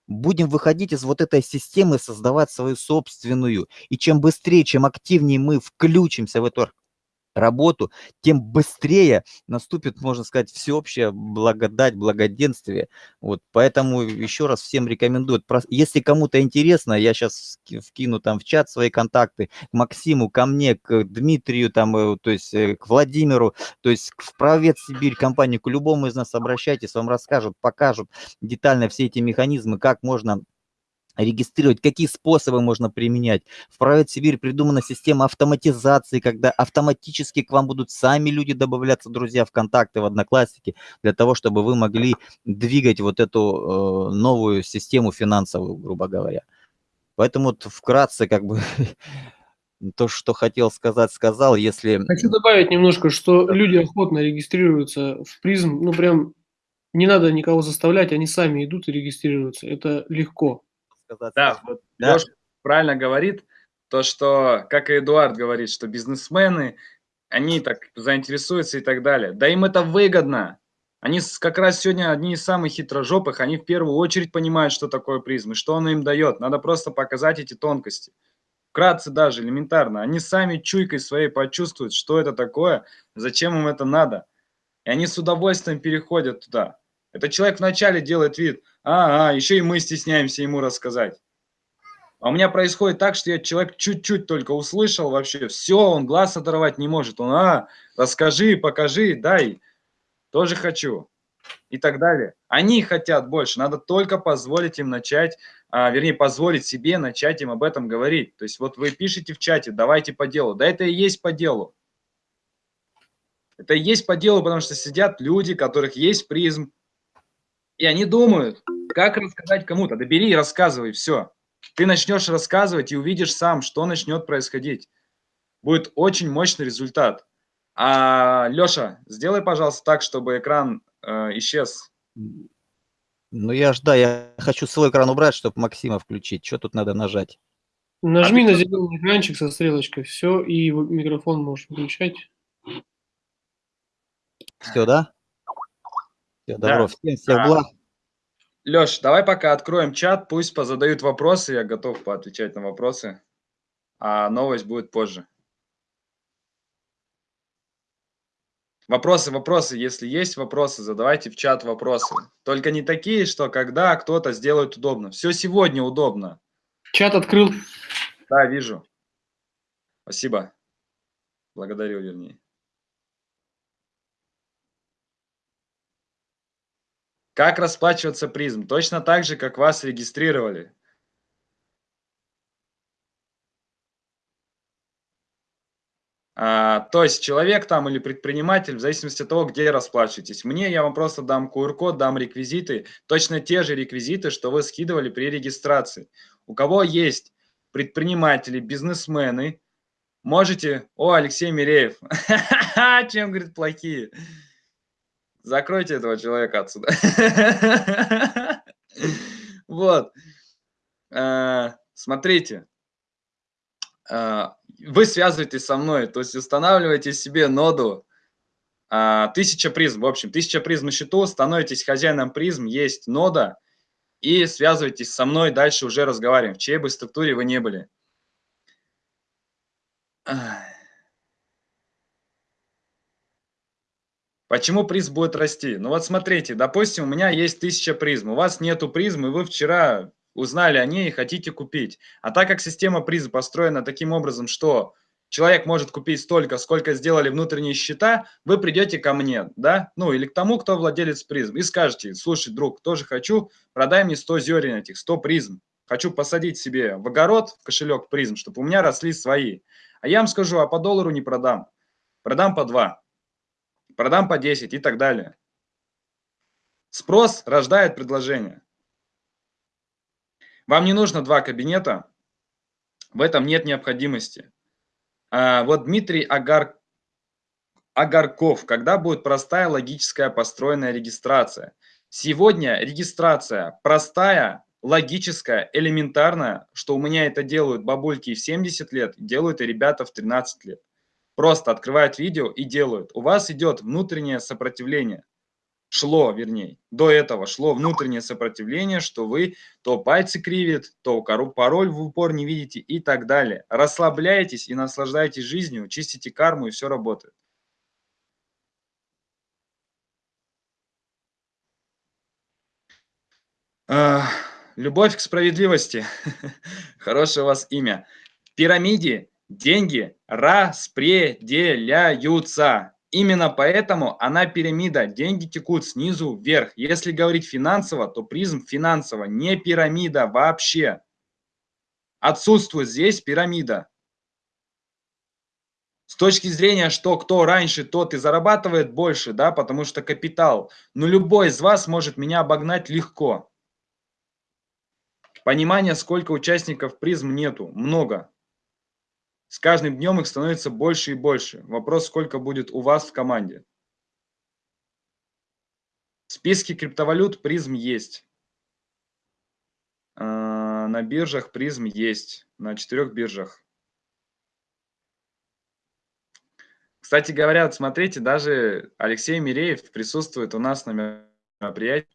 будем выходить из вот этой системы, создавать свою собственную. И чем быстрее, чем активнее мы включимся в эту работу, тем быстрее наступит, можно сказать, всеобщая благодать, благоденствие. Вот, поэтому еще раз всем рекомендую. Если кому-то интересно, я сейчас вкину там в чат свои контакты к Максиму, ко мне, к Дмитрию, там, э, то есть э, к Владимиру, то есть в Правец Сибирь компанию, к любому из нас обращайтесь, вам расскажут, покажут детально все эти механизмы, как можно регистрировать, какие способы можно применять. В Private Сибирь придумана система автоматизации, когда автоматически к вам будут сами люди добавляться, друзья, в контакты, в Одноклассники, для того, чтобы вы могли двигать вот эту э, новую систему финансовую, грубо говоря. Поэтому вот вкратце как бы то, что хотел сказать, сказал. Если... Хочу добавить немножко, что люди охотно регистрируются в призм, ну прям не надо никого заставлять, они сами идут и регистрируются. Это легко сказать. Да, вот да. Леша правильно говорит, то, что, как и Эдуард говорит, что бизнесмены, они так заинтересуются и так далее. Да им это выгодно. Они как раз сегодня одни из самых хитрожопых, они в первую очередь понимают, что такое призм и что он им дает. Надо просто показать эти тонкости. Вкратце даже, элементарно. Они сами чуйкой своей почувствуют, что это такое, зачем им это надо. И они с удовольствием переходят туда. Этот человек вначале делает вид, а, еще и мы стесняемся ему рассказать. А у меня происходит так, что я человек чуть-чуть только услышал вообще, все, он глаз оторвать не может. Он, а, расскажи, покажи, дай, тоже хочу. И так далее. Они хотят больше, надо только позволить им начать, а, вернее, позволить себе начать им об этом говорить. То есть вот вы пишете в чате, давайте по делу. Да это и есть по делу. Это и есть по делу, потому что сидят люди, которых есть призм, и они думают, как рассказать кому-то. Да бери и рассказывай, все. Ты начнешь рассказывать и увидишь сам, что начнет происходить. Будет очень мощный результат. А, Леша, сделай, пожалуйста, так, чтобы экран э, исчез. Ну я ж, да, я хочу свой экран убрать, чтобы Максима включить. Что тут надо нажать? Нажми А на зеленый экранчик со стрелочкой, все, и микрофон можешь выключать. Все, да? Все, добро. Да. Всем всех А, благ. Леш, давай пока откроем чат, пусть позадают вопросы, я готов поотвечать на вопросы, а новость будет позже. Вопросы, вопросы, если есть вопросы, задавайте в чат вопросы. Только не такие, что когда кто-то сделает удобно. Все сегодня удобно. Чат открыл. Да, вижу. Спасибо. Благодарю, вернее. Как расплачиваться призм? Точно так же, как вас регистрировали. А, то есть человек там или предприниматель, в зависимости от того, где расплачиваетесь. Мне я вам просто дам QR-код, дам реквизиты, точно те же реквизиты, что вы скидывали при регистрации. У кого есть предприниматели, бизнесмены, можете... О, Алексей Миреев. Чем, говорит, плохие? Закройте этого человека отсюда. Вот. А, Смотрите. А, Вы связываетесь со мной, то есть устанавливаете себе ноду а, 1000 призм. В общем, 1000 призм на счету, становитесь хозяином призм, есть нода, и связывайтесь со мной, дальше уже разговариваем, в чьей бы структуре вы не были. Почему призм будет расти? Ну вот смотрите, допустим, у меня есть 1000 призм, у вас нету призм, и вы вчера узнали о ней и хотите купить. А так как система призм построена таким образом, что человек может купить столько, сколько сделали внутренние счета, вы придете ко мне, да, ну или к тому, кто владелец призм, и скажете, слушай, друг, тоже хочу, продай мне 100 зерен этих, 100 призм. Хочу посадить себе в огород, в кошелек призм, чтобы у меня росли свои. А я вам скажу, а по доллару не продам. Продам по 2 продам по 10 и так далее. Спрос рождает предложение. Вам не нужно два кабинета, в этом нет необходимости. А, вот Дмитрий Агар... Агарков, когда будет простая логическая построенная регистрация? Сегодня регистрация простая, логическая, элементарная, что у меня это делают бабульки в 70 лет, делают и ребята в 13 лет. Просто открывают видео и делают. У вас идет внутреннее сопротивление. Шло, вернее, до этого шло внутреннее сопротивление, что вы то пальцы кривит, то пароль в упор не видите и так далее. Расслабляйтесь и наслаждайтесь жизнью, чистите карму и все работает. А, Любовь к справедливости. Хорошее у вас имя. В пирамиде деньги распределяются. Именно поэтому она пирамида. Деньги текут снизу вверх. Если говорить финансово, то призм финансово, не пирамида вообще. Отсутствует здесь пирамида. С точки зрения, что кто раньше, тот и зарабатывает больше, да, потому что капитал. Но любой из вас может меня обогнать легко. Понимания, сколько участников призм нету, много. С каждым днем их становится больше и больше. Вопрос, сколько будет у вас в команде. В списке криптовалют призм есть. А, На биржах призм есть. На четырех биржах. Кстати говоря, смотрите, даже Алексей Миреев присутствует у нас на мероприятии.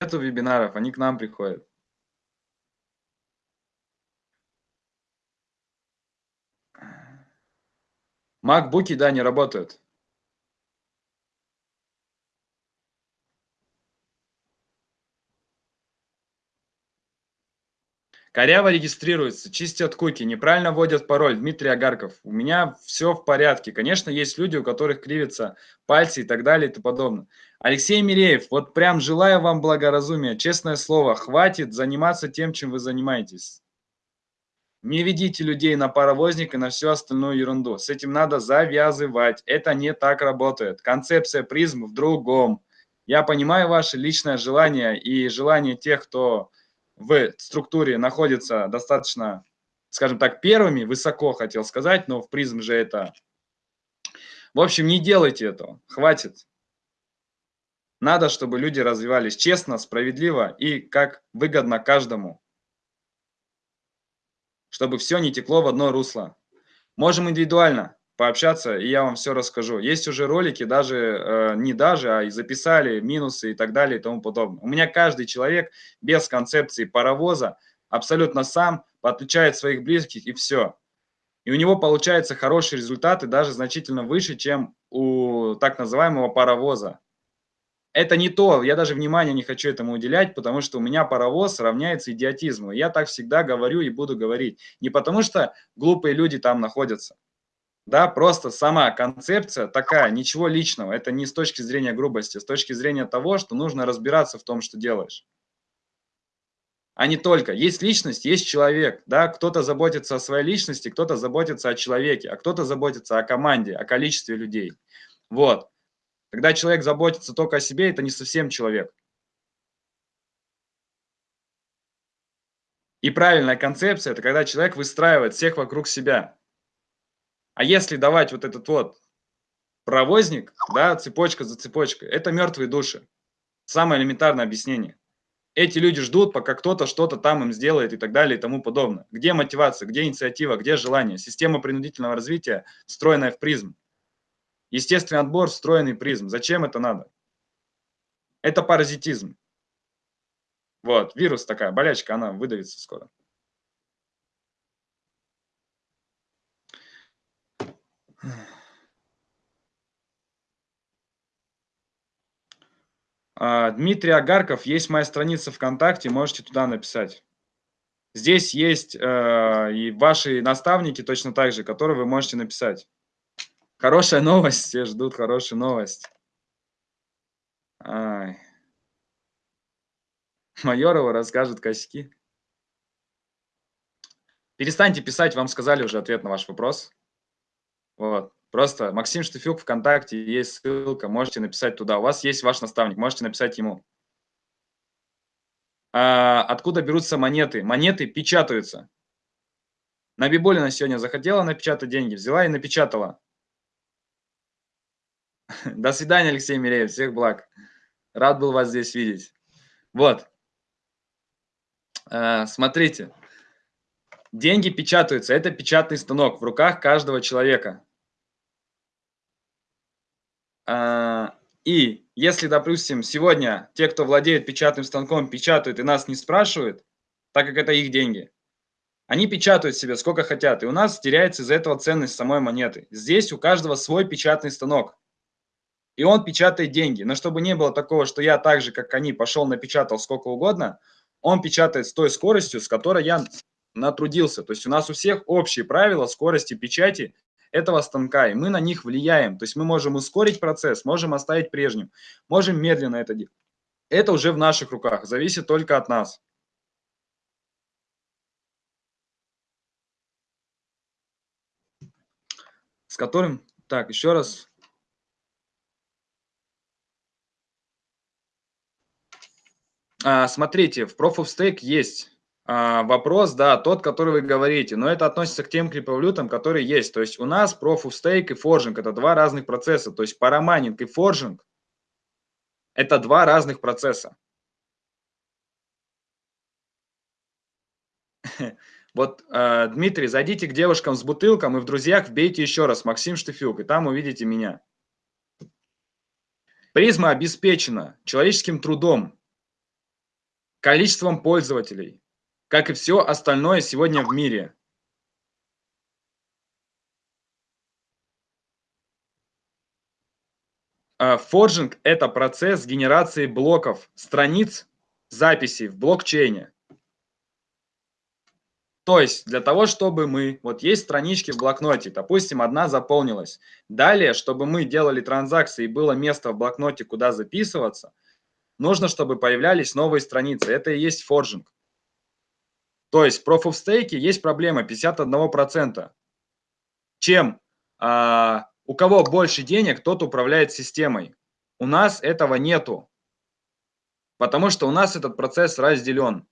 Нету вебинаров, они к нам приходят. Макбуки, да, не работают. Коряво регистрируется, чистят куки, неправильно вводят пароль. Дмитрий Агарков. У меня все в порядке. Конечно, есть люди, у которых кривятся пальцы и так далее и тому подобное. Алексей Миреев, вот прям желаю вам благоразумия. Честное слово, хватит заниматься тем, чем вы занимаетесь. Не ведите людей на паровозник и на всю остальную ерунду. С этим надо завязывать. Это не так работает. Концепция призм в другом. Я понимаю ваше личное желание и желание тех, кто в структуре находятся достаточно, скажем так, первыми, высоко хотел сказать, но в призм же это... В общем, не делайте этого, хватит. Надо, чтобы люди развивались честно, справедливо и как выгодно каждому. Чтобы все не текло в одно русло. Можем индивидуально пообщаться, и я вам все расскажу. Есть уже ролики, даже э, не даже, а и записали минусы и так далее и тому подобное. У меня каждый человек без концепции паровоза абсолютно сам подключает своих близких и все. И у него получаются хорошие результаты, даже значительно выше, чем у так называемого паровоза это не то, я даже внимания не хочу этому уделять, потому что у меня паровоз равняется идиотизму. Я так всегда говорю и буду говорить. Не потому что глупые люди там находятся. Да, просто сама концепция такая, ничего личного. Это не с точки зрения грубости, с точки зрения того, что нужно разбираться в том, что делаешь. А не только. Есть личность, есть человек. Да? Кто-то заботится о своей личности, кто-то заботится о человеке, а кто-то заботится о команде, о количестве людей. Вот. Когда человек заботится только о себе, это не совсем человек. И правильная концепция – это когда человек выстраивает всех вокруг себя. А если давать вот этот вот провозник, да, цепочка за цепочкой, это мертвые души. Самое элементарное объяснение. Эти люди ждут, пока кто-то что-то там им сделает и так далее и тому подобное. Где мотивация, где инициатива, где желание? Система принудительного развития, встроенная в призм. Естественный отбор, встроенный призм. Зачем это надо? Это паразитизм. Вот, вирус такая, болячка, она выдавится скоро. А, Дмитрий Агарков, есть моя страница ВКонтакте, можете туда написать. Здесь есть э, и ваши наставники точно так же, которые вы можете написать. Хорошая новость, все ждут хорошую новость. Ай. Майорова расскажет косяки. Перестаньте писать, вам сказали уже ответ на ваш вопрос. Вот. Просто Максим Штыфюк ВКонтакте, есть ссылка, можете написать туда. У вас есть ваш наставник, можете написать ему. А, откуда берутся монеты? Монеты печатаются. Набибулина сегодня захотела напечатать деньги, взяла и напечатала. До свидания, Алексей Миреев. Всех благ. Рад был вас здесь видеть. Вот. А, смотрите. Деньги печатаются. Это печатный станок в руках каждого человека. А, и если, допустим, сегодня те, кто владеет печатным станком, печатают и нас не спрашивают, так как это их деньги, они печатают себе сколько хотят, и у нас теряется из-за этого ценность самой монеты. Здесь у каждого свой печатный станок и он печатает деньги. Но чтобы не было такого, что я так же, как они, пошел напечатал сколько угодно, он печатает с той скоростью, с которой я натрудился. То есть у нас у всех общие правила скорости печати этого станка, и мы на них влияем. То есть мы можем ускорить процесс, можем оставить прежним, можем медленно это делать. Это уже в наших руках, зависит только от нас. С которым, так, еще раз, смотрите, в Proof of Stake есть а, вопрос, да, тот, который вы говорите, но это относится к тем криптовалютам, которые есть. То есть у нас Proof of Stake и Forging – это два разных процесса. То есть парамайнинг и Forging – это два разных процесса. Вот, э, Дмитрий, зайдите к девушкам с бутылком и в друзьях вбейте еще раз Максим Штыфюк, и там увидите меня. Призма обеспечена человеческим трудом, количеством пользователей, как и все остальное сегодня в мире. А, форджинг – это процесс генерации блоков, страниц, записей в блокчейне. То есть для того, чтобы мы, вот есть странички в блокноте, допустим, одна заполнилась. Далее, чтобы мы делали транзакции и было место в блокноте, куда записываться – нужно, чтобы появлялись новые страницы. Это и есть форжинг. То есть в Proof of Stake есть проблема 51%. Чем а, у кого больше денег, тот управляет системой. У нас этого нету. Потому что у нас этот процесс разделен.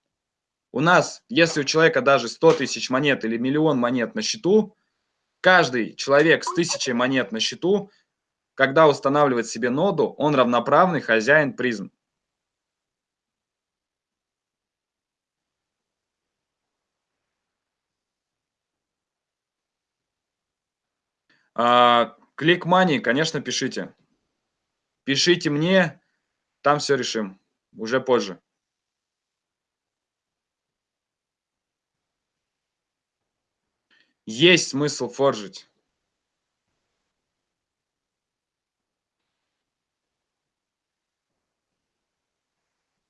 У нас, если у человека даже 100 тысяч монет или миллион монет на счету, каждый человек с тысячей монет на счету, когда устанавливает себе ноду, он равноправный хозяин призм. Клик Money, конечно, пишите. Пишите мне, там все решим. Уже позже. Есть смысл форжить.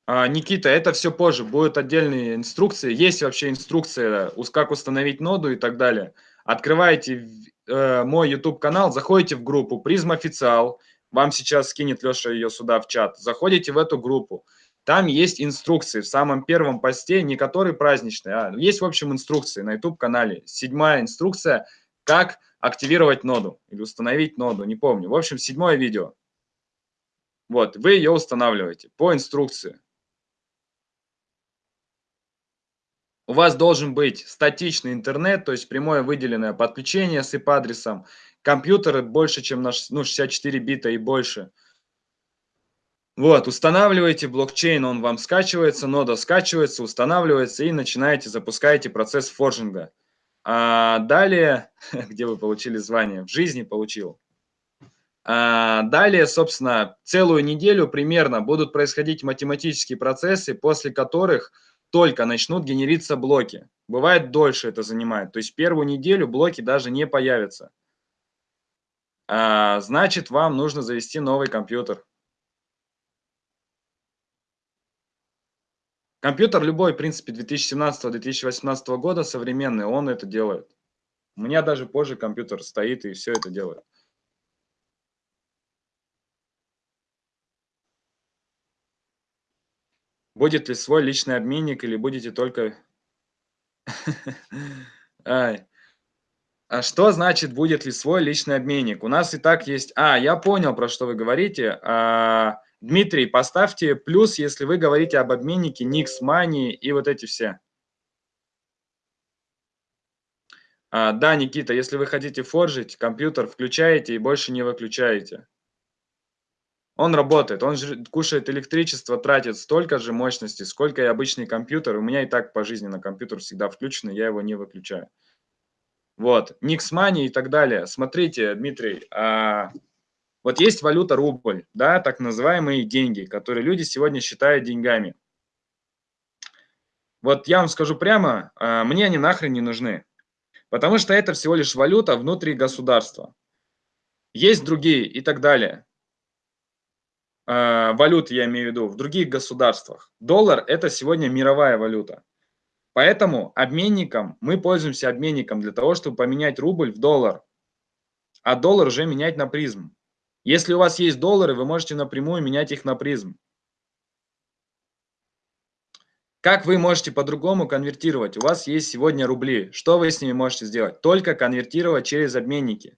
А, Никита, это все позже, будут отдельные инструкции. Есть вообще инструкция, как установить ноду и так далее. Открываете э, мой YouTube канал, заходите в группу Призм Официал, вам сейчас скинет Леша ее сюда в чат. Заходите в эту группу. Там есть инструкции в самом первом посте, не который праздничный, а есть, в общем, инструкции на YouTube-канале. Седьмая инструкция, как активировать ноду или установить ноду, не помню. В общем, седьмое видео. Вот, вы ее устанавливаете по инструкции. У вас должен быть статичный интернет, то есть прямое выделенное подключение с IP-адресом, компьютеры больше, чем на ну, 64 бита и больше. Вот, устанавливаете блокчейн, он вам скачивается, нода скачивается, устанавливается и начинаете, запускаете процесс форжинга. А далее, где вы получили звание? В жизни получил. А далее, собственно, целую неделю примерно будут происходить математические процессы, после которых только начнут генериться блоки. Бывает дольше это занимает. То есть первую неделю блоки даже не появятся. А, значит, вам нужно завести новый компьютер. Компьютер любой, в принципе, 2017-2018 года современный, он это делает. У меня даже позже компьютер стоит и все это делает. Будет ли свой личный обменник или будете только... А что значит, будет ли свой личный обменник? У нас и так есть... А, я понял, про что вы говорите. А, Дмитрий, поставьте плюс, если вы говорите об обменнике Nix Money и вот эти все. А, да, Никита, если вы хотите форжить, компьютер включаете и больше не выключаете. Он работает, он кушает электричество, тратит столько же мощности, сколько и обычный компьютер. У меня и так по жизни на компьютер всегда включен, я его не выключаю. Вот, Money и так далее. Смотрите, Дмитрий, а, вот есть валюта рубль, да, так называемые деньги, которые люди сегодня считают деньгами. Вот я вам скажу прямо, а, мне они нахрен не нужны, потому что это всего лишь валюта внутри государства. Есть другие и так далее. Э, валют, я имею в виду, в других государствах. Доллар – это сегодня мировая валюта. Поэтому обменником, мы пользуемся обменником для того, чтобы поменять рубль в доллар, а доллар уже менять на призм. Если у вас есть доллары, вы можете напрямую менять их на призм. Как вы можете по-другому конвертировать? У вас есть сегодня рубли. Что вы с ними можете сделать? Только конвертировать через обменники.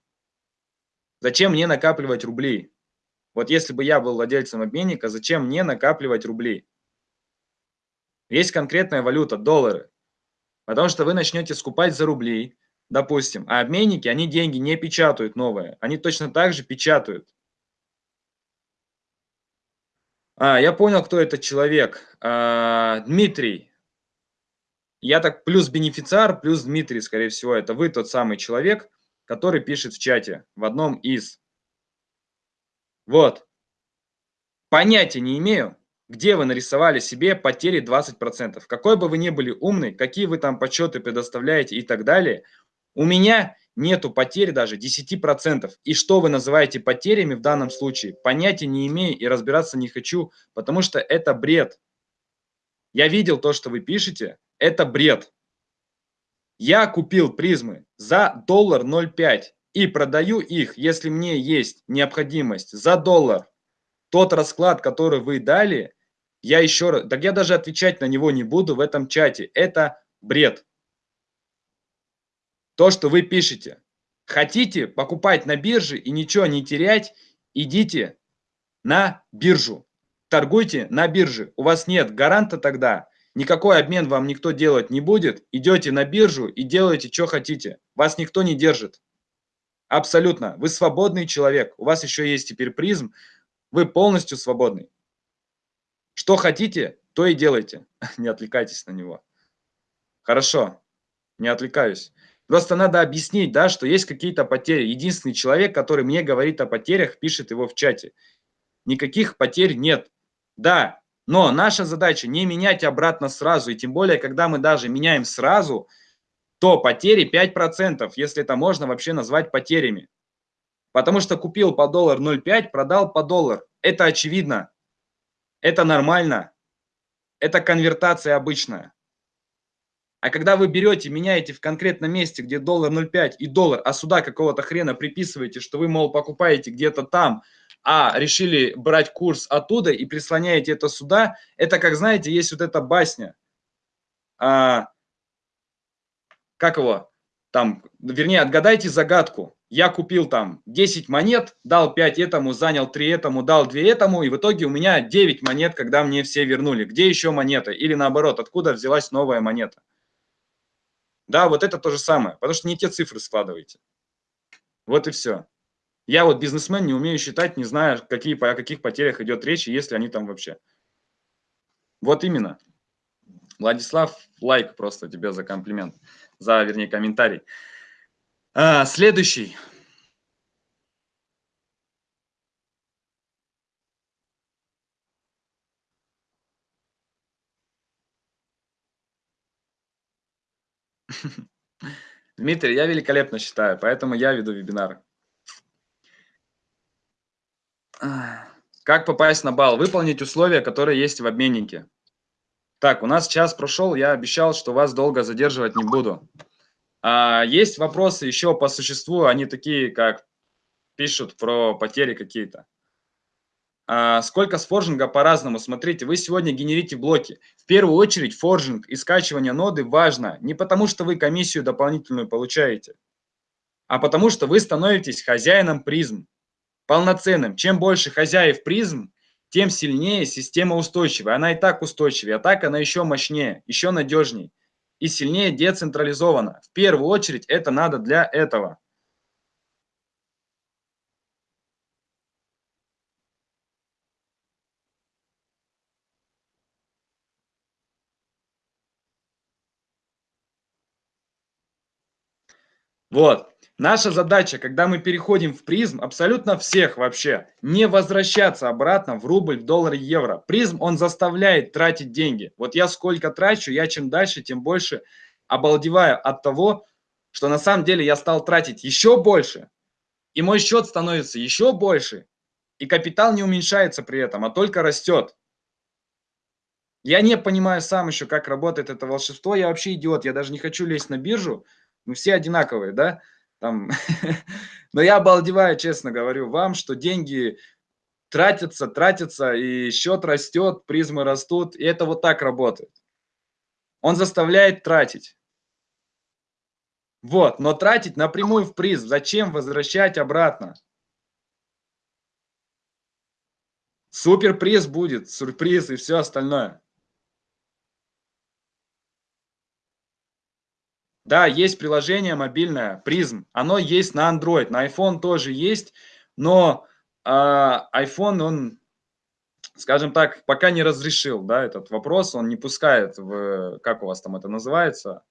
Зачем мне накапливать рубли? Вот если бы я был владельцем обменника, зачем мне накапливать рубли? Есть конкретная валюта, доллары. Потому что вы начнете скупать за рубли, допустим, а обменники, они деньги не печатают новые, они точно так же печатают. А, я понял, кто этот человек. А, Дмитрий. Я так плюс бенефициар, плюс Дмитрий, скорее всего, это вы тот самый человек, который пишет в чате в одном из вот. Понятия не имею, где вы нарисовали себе потери 20%. Какой бы вы ни были умный, какие вы там подсчеты предоставляете и так далее, у меня нету потерь даже 10%. И что вы называете потерями в данном случае, понятия не имею и разбираться не хочу, потому что это бред. Я видел то, что вы пишете, это бред. Я купил призмы за доллар 0,5 и продаю их, если мне есть необходимость за доллар. Тот расклад, который вы дали, я еще раз, так я даже отвечать на него не буду в этом чате. Это бред. То, что вы пишете. Хотите покупать на бирже и ничего не терять, идите на биржу. Торгуйте на бирже. У вас нет гаранта тогда, Никакой обмен вам никто делать не будет. Идете на биржу и делаете, что хотите. Вас никто не держит. Абсолютно. Вы свободный человек. У вас еще есть теперь призм. Вы полностью свободный. Что хотите, то и делайте. Не отвлекайтесь на него. Хорошо. Не отвлекаюсь. Просто надо объяснить, да, что есть какие-то потери. Единственный человек, который мне говорит о потерях, пишет его в чате. Никаких потерь нет. Да, но наша задача не менять обратно сразу. И тем более, когда мы даже меняем сразу, то потери 5%, если это можно вообще назвать потерями. Потому что купил по доллар 0,5, продал по доллар. Это очевидно. Это нормально. Это конвертация обычная. А когда вы берете, меняете в конкретном месте, где доллар 0,5 и доллар, а сюда какого-то хрена приписываете, что вы, мол, покупаете где-то там, а решили брать курс оттуда и прислоняете это сюда, это как, знаете, есть вот эта басня. А, как его? Там, вернее, отгадайте загадку. Я купил там 10 монет, дал 5 этому, занял 3 этому, дал 2 этому, и в итоге у меня 9 монет, когда мне все вернули. Где еще монета? Или наоборот, откуда взялась новая монета? Да, вот это то же самое, потому что не те цифры складываете. Вот и все. Я вот бизнесмен, не умею считать, не знаю, какие, о каких потерях идет речь, если они там вообще. Вот именно. Владислав, лайк просто тебе за комплимент, за, вернее, комментарий. А, следующий. Дмитрий, я великолепно считаю, поэтому я веду вебинар. Как попасть на бал? Выполнить условия, которые есть в обменнике. Так, у нас час прошел, я обещал, что вас долго задерживать не буду. А, есть вопросы еще по существу, они такие, как пишут про потери какие-то. А, сколько с форжинга по-разному. Смотрите, вы сегодня генерите блоки. В первую очередь форжинг и скачивание ноды важно. Не потому, что вы комиссию дополнительную получаете, а потому, что вы становитесь хозяином призм. Полноценным. Чем больше хозяев призм, тем сильнее система устойчивая. Она и так устойчивее, а так она еще мощнее, еще надежнее и сильнее децентрализована. В первую очередь это надо для этого. Вот. Наша задача, когда мы переходим в призм, абсолютно всех вообще, не возвращаться обратно в рубль, доллар, евро. Призм, он заставляет тратить деньги. Вот я сколько трачу, я чем дальше, тем больше обалдеваю от того, что на самом деле я стал тратить еще больше, и мой счет становится еще больше, и капитал не уменьшается при этом, а только растет. Я не понимаю сам еще, как работает это волшебство, я вообще идиот, я даже не хочу лезть на биржу, мы все одинаковые, да, там, но я обалдеваю, честно говорю вам, что деньги тратятся, тратятся, и счет растет, призмы растут, и это вот так работает. Он заставляет тратить. Вот, но тратить напрямую в приз, зачем возвращать обратно? Суперприз будет, сюрприз и все остальное. Да, есть приложение мобильное, Prism. Оно есть на Android, на iPhone тоже есть, но э, iPhone, он, скажем так, пока не разрешил да, этот вопрос, он не пускает в, как у вас там это называется,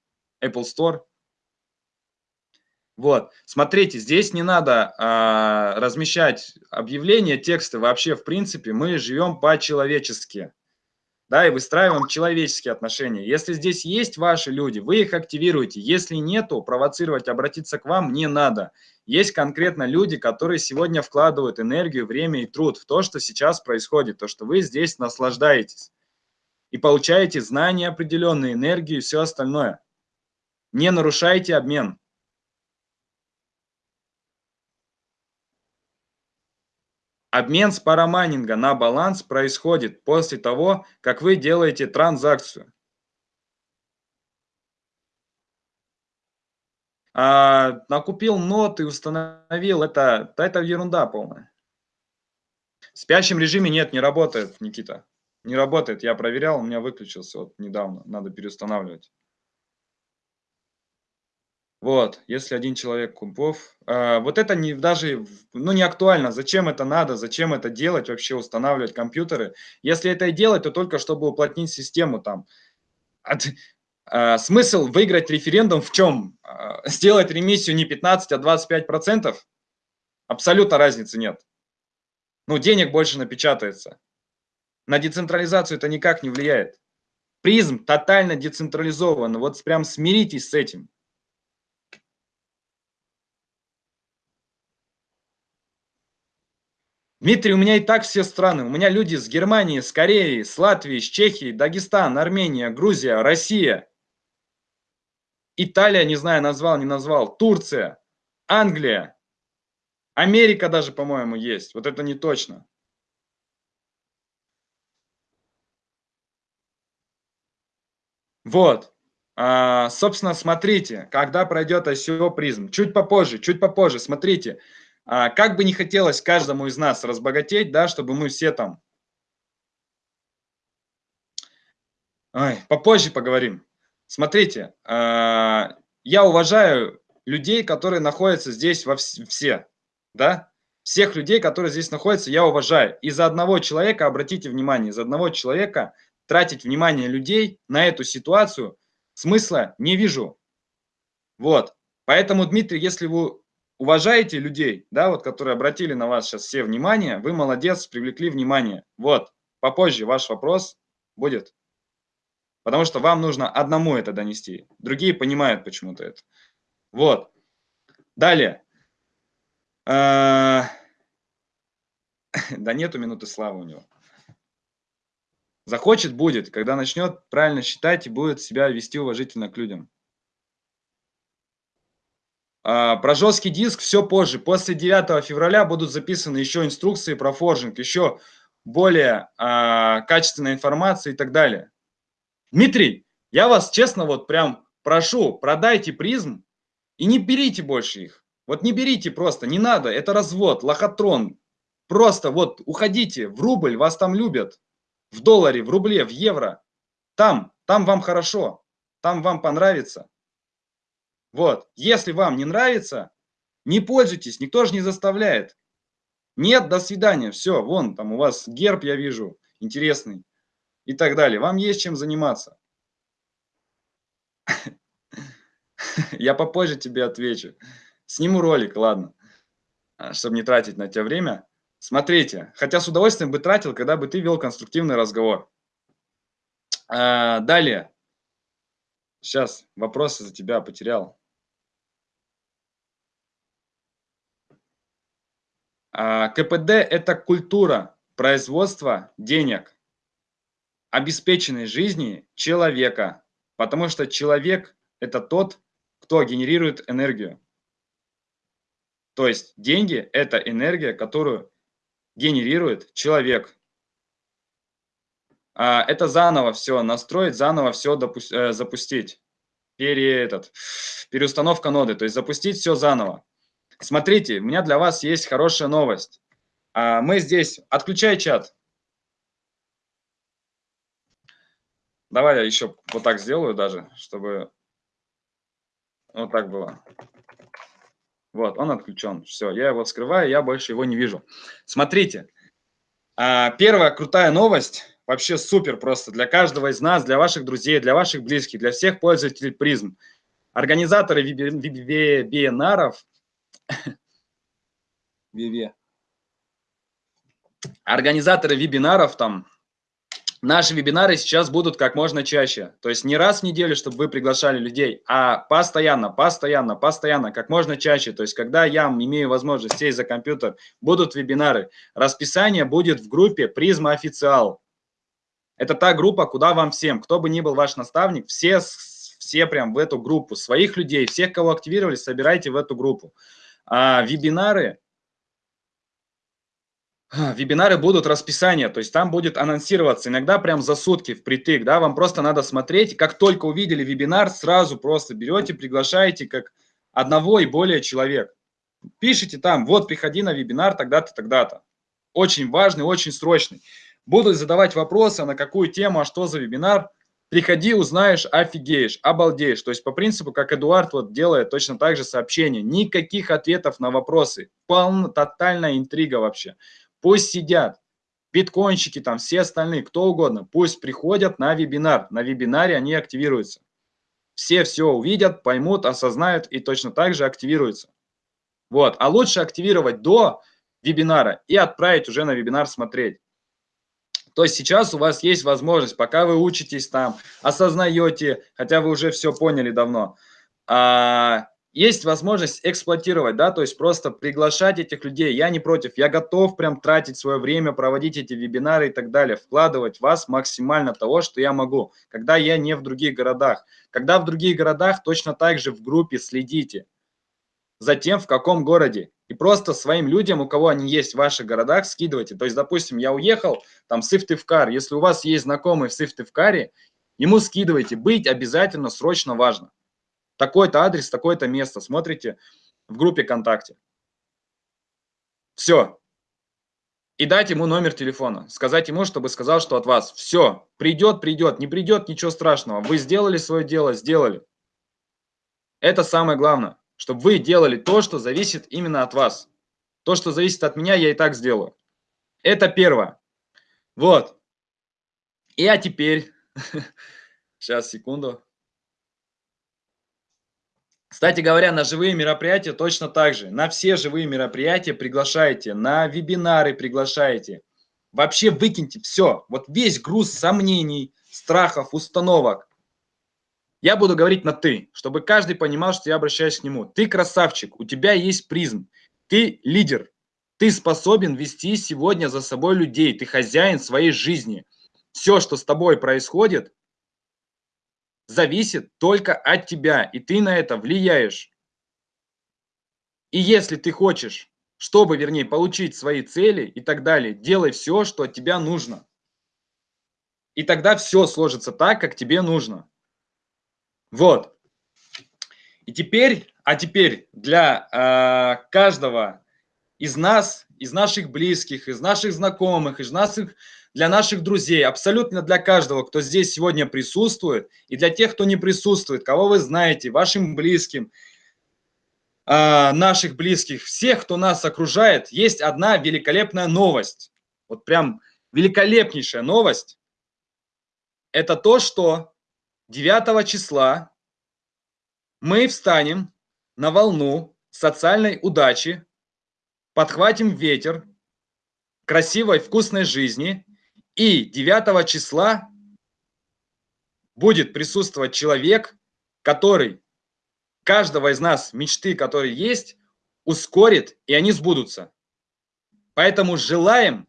Apple Store. Вот, смотрите, здесь не надо э, размещать объявления, тексты вообще, в принципе, мы живем по-человечески да, и выстраиваем человеческие отношения. Если здесь есть ваши люди, вы их активируете. Если нету, провоцировать, обратиться к вам не надо. Есть конкретно люди, которые сегодня вкладывают энергию, время и труд в то, что сейчас происходит, то, что вы здесь наслаждаетесь и получаете знания определенные, энергию и все остальное. Не нарушайте обмен. Обмен с парамайнинга на баланс происходит после того, как вы делаете транзакцию. А, накупил ноты, установил, это, это ерунда полная. В спящем режиме нет, не работает, Никита. Не работает, я проверял, у меня выключился вот недавно, надо переустанавливать. Вот, если один человек кубов, э, вот это не даже, ну не актуально, зачем это надо, зачем это делать, вообще устанавливать компьютеры. Если это и делать, то только чтобы уплотнить систему там. Э, смысл выиграть референдум в чем? Э, сделать ремиссию не 15, а 25 процентов? Абсолютно разницы нет. Ну, денег больше напечатается. На децентрализацию это никак не влияет. Призм тотально децентрализован. Вот прям смиритесь с этим. Дмитрий, у меня и так все страны. У меня люди с Германии, с Кореи, с Латвии, с Чехии, Дагестан, Армения, Грузия, Россия. Италия, не знаю, назвал, не назвал. Турция, Англия. Америка даже, по-моему, есть. Вот это не точно. Вот. А, собственно, смотрите, когда пройдет ICO призм. Чуть попозже, чуть попозже. Смотрите. А, как бы не хотелось каждому из нас разбогатеть, да, чтобы мы все там... Ой, попозже поговорим. Смотрите, а, я уважаю людей, которые находятся здесь во все, да, всех людей, которые здесь находятся, я уважаю. Из-за одного человека, обратите внимание, из-за одного человека тратить внимание людей на эту ситуацию смысла не вижу. Вот. Поэтому, Дмитрий, если вы уважаете людей, да, вот, которые обратили на вас сейчас все внимание, вы молодец, привлекли внимание. Вот, попозже ваш вопрос будет. Потому что вам нужно одному это донести. Другие понимают почему-то это. Вот. Далее. А, да нету минуты славы у него. Захочет – будет. Когда начнет правильно считать и будет себя вести уважительно к людям. А, про жесткий диск все позже. После 9 февраля будут записаны еще инструкции про форжинг, еще более а, качественная информация и так далее. Дмитрий, я вас честно вот прям прошу, продайте призм и не берите больше их. Вот не берите просто, не надо, это развод, лохотрон. Просто вот уходите в рубль, вас там любят. В долларе, в рубле, в евро. Там, там вам хорошо, там вам понравится. Вот, если вам не нравится, не пользуйтесь, никто же не заставляет. Нет, до свидания, все, вон там у вас герб, я вижу, интересный и так далее. Вам есть чем заниматься. Я попозже тебе отвечу. Сниму ролик, ладно, а, чтобы не тратить на тебя время. Смотрите, хотя с удовольствием бы тратил, когда бы ты вел конструктивный разговор. А, далее. Сейчас вопросы за тебя потерял. КПД – это культура производства денег, обеспеченной жизни человека, потому что человек – это тот, кто генерирует энергию. То есть деньги – это энергия, которую генерирует человек. А, это заново все настроить, заново все э, запустить. Пере, этот, переустановка ноды, то есть запустить все заново. Смотрите, у меня для вас есть хорошая новость. А, мы здесь... Отключай чат. Давай я еще вот так сделаю даже, чтобы вот так было. Вот, он отключен. Все, я его скрываю, я больше его не вижу. Смотрите, а, первая крутая новость, вообще супер просто для каждого из нас, для ваших друзей, для ваших близких, для всех пользователей призм. Организаторы вебинаров Виве. Организаторы вебинаров там, наши вебинары сейчас будут как можно чаще. То есть не раз в неделю, чтобы вы приглашали людей, а постоянно, постоянно, постоянно, как можно чаще. То есть когда я имею возможность сесть за компьютер, будут вебинары. Расписание будет в группе Призма Официал. Это та группа, куда вам всем, кто бы ни был ваш наставник, все, все прям в эту группу, своих людей, всех, кого активировали, собирайте в эту группу. А вебинары, а, вебинары будут расписание, то есть там будет анонсироваться иногда прям за сутки впритык, да, вам просто надо смотреть, как только увидели вебинар, сразу просто берете, приглашаете как одного и более человек. Пишите там, вот, приходи на вебинар тогда-то, тогда-то. Очень важный, очень срочный. Будут задавать вопросы, на какую тему, а что за вебинар. Приходи, узнаешь, офигеешь, обалдеешь. То есть по принципу, как Эдуард вот делает точно так же сообщение. Никаких ответов на вопросы. Полно, тотальная интрига вообще. Пусть сидят биткоинщики, там все остальные, кто угодно, пусть приходят на вебинар. На вебинаре они активируются. Все все увидят, поймут, осознают и точно так же активируются. Вот. А лучше активировать до вебинара и отправить уже на вебинар смотреть. То есть сейчас у вас есть возможность, пока вы учитесь там, осознаете, хотя вы уже все поняли давно, а, есть возможность эксплуатировать, да, то есть просто приглашать этих людей. Я не против, я готов прям тратить свое время, проводить эти вебинары и так далее, вкладывать в вас максимально того, что я могу, когда я не в других городах. Когда в других городах, точно так же в группе следите за тем, в каком городе. И просто своим людям, у кого они есть в ваших городах, скидывайте. То есть, допустим, я уехал, там, Сыктывкар. Если у вас есть знакомый в Сыктывкаре, ему скидывайте. Быть обязательно, срочно важно такой-то адрес, такое-то место. Смотрите в группе ВКонтакте. Все. И дать ему номер телефона. Сказать ему, чтобы сказал, что от вас. Все. Придет, придет. Не придет, ничего страшного. Вы сделали свое дело, сделали. Это самое главное. Чтобы вы делали то, что зависит именно от вас. То, что зависит от меня, я и так сделаю. Это первое. Вот. И а теперь... Сейчас, секунду. Кстати говоря, на живые мероприятия точно так же. На все живые мероприятия приглашайте, на вебинары приглашайте. Вообще выкиньте все. Вот весь груз сомнений, страхов, установок. Я буду говорить на «ты», чтобы каждый понимал, что я обращаюсь к нему. Ты красавчик, у тебя есть призм, ты лидер, ты способен вести сегодня за собой людей, ты хозяин своей жизни. Все, что с тобой происходит, зависит только от тебя, и ты на это влияешь. И если ты хочешь, чтобы, вернее, получить свои цели и так далее, делай все, что от тебя нужно. И тогда все сложится так, как тебе нужно. Вот. И теперь, а теперь для э, каждого из нас, из наших близких, из наших знакомых, из наших для наших друзей, абсолютно для каждого, кто здесь сегодня присутствует, и для тех, кто не присутствует, кого вы знаете, вашим близким, а, наших близких, всех, кто нас окружает, есть одна великолепная новость. Вот прям великолепнейшая новость. Это то, что 9 числа мы встанем на волну социальной удачи, подхватим ветер красивой, вкусной жизни и 9 числа будет присутствовать человек, который каждого из нас мечты, которые есть, ускорит, и они сбудутся. Поэтому желаем,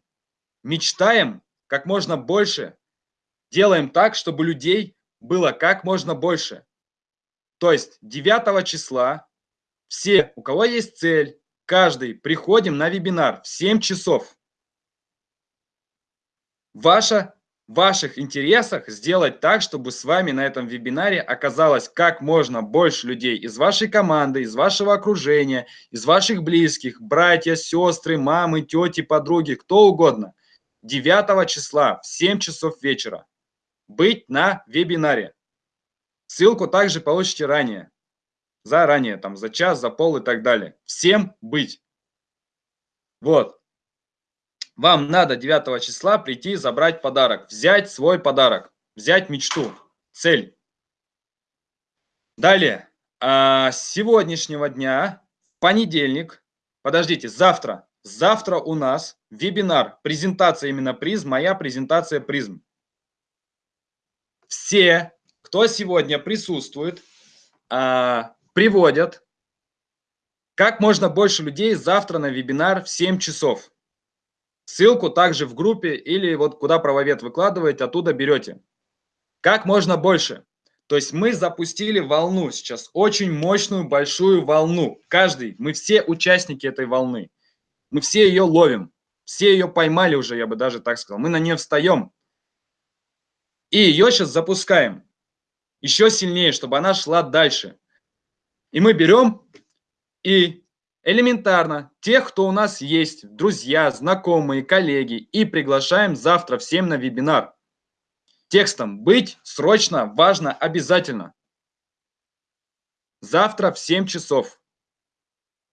мечтаем как можно больше, делаем так, чтобы людей было как можно больше. То есть 9 числа все, у кого есть цель, каждый, приходим на вебинар в 7 часов ваша, в ваших интересах сделать так, чтобы с вами на этом вебинаре оказалось как можно больше людей из вашей команды, из вашего окружения, из ваших близких, братья, сестры, мамы, тети, подруги, кто угодно. 9 числа в 7 часов вечера быть на вебинаре. Ссылку также получите ранее, заранее, там за час, за пол и так далее. Всем быть. Вот. Вам надо 9 числа прийти забрать подарок, взять свой подарок, взять мечту, цель. Далее, а, с сегодняшнего дня, понедельник, подождите, завтра, завтра у нас вебинар, презентация именно призм, моя презентация призм. Все, кто сегодня присутствует, а, приводят как можно больше людей завтра на вебинар в 7 часов. Ссылку также в группе или вот куда правовед выкладываете, оттуда берете. Как можно больше. То есть мы запустили волну сейчас, очень мощную, большую волну. Каждый, мы все участники этой волны. Мы все ее ловим. Все ее поймали уже, я бы даже так сказал. Мы на нее встаем. И ее сейчас запускаем. Еще сильнее, чтобы она шла дальше. И мы берем и элементарно тех, кто у нас есть, друзья, знакомые, коллеги, и приглашаем завтра всем на вебинар. Текстом «Быть срочно, важно, обязательно». Завтра в 7 часов.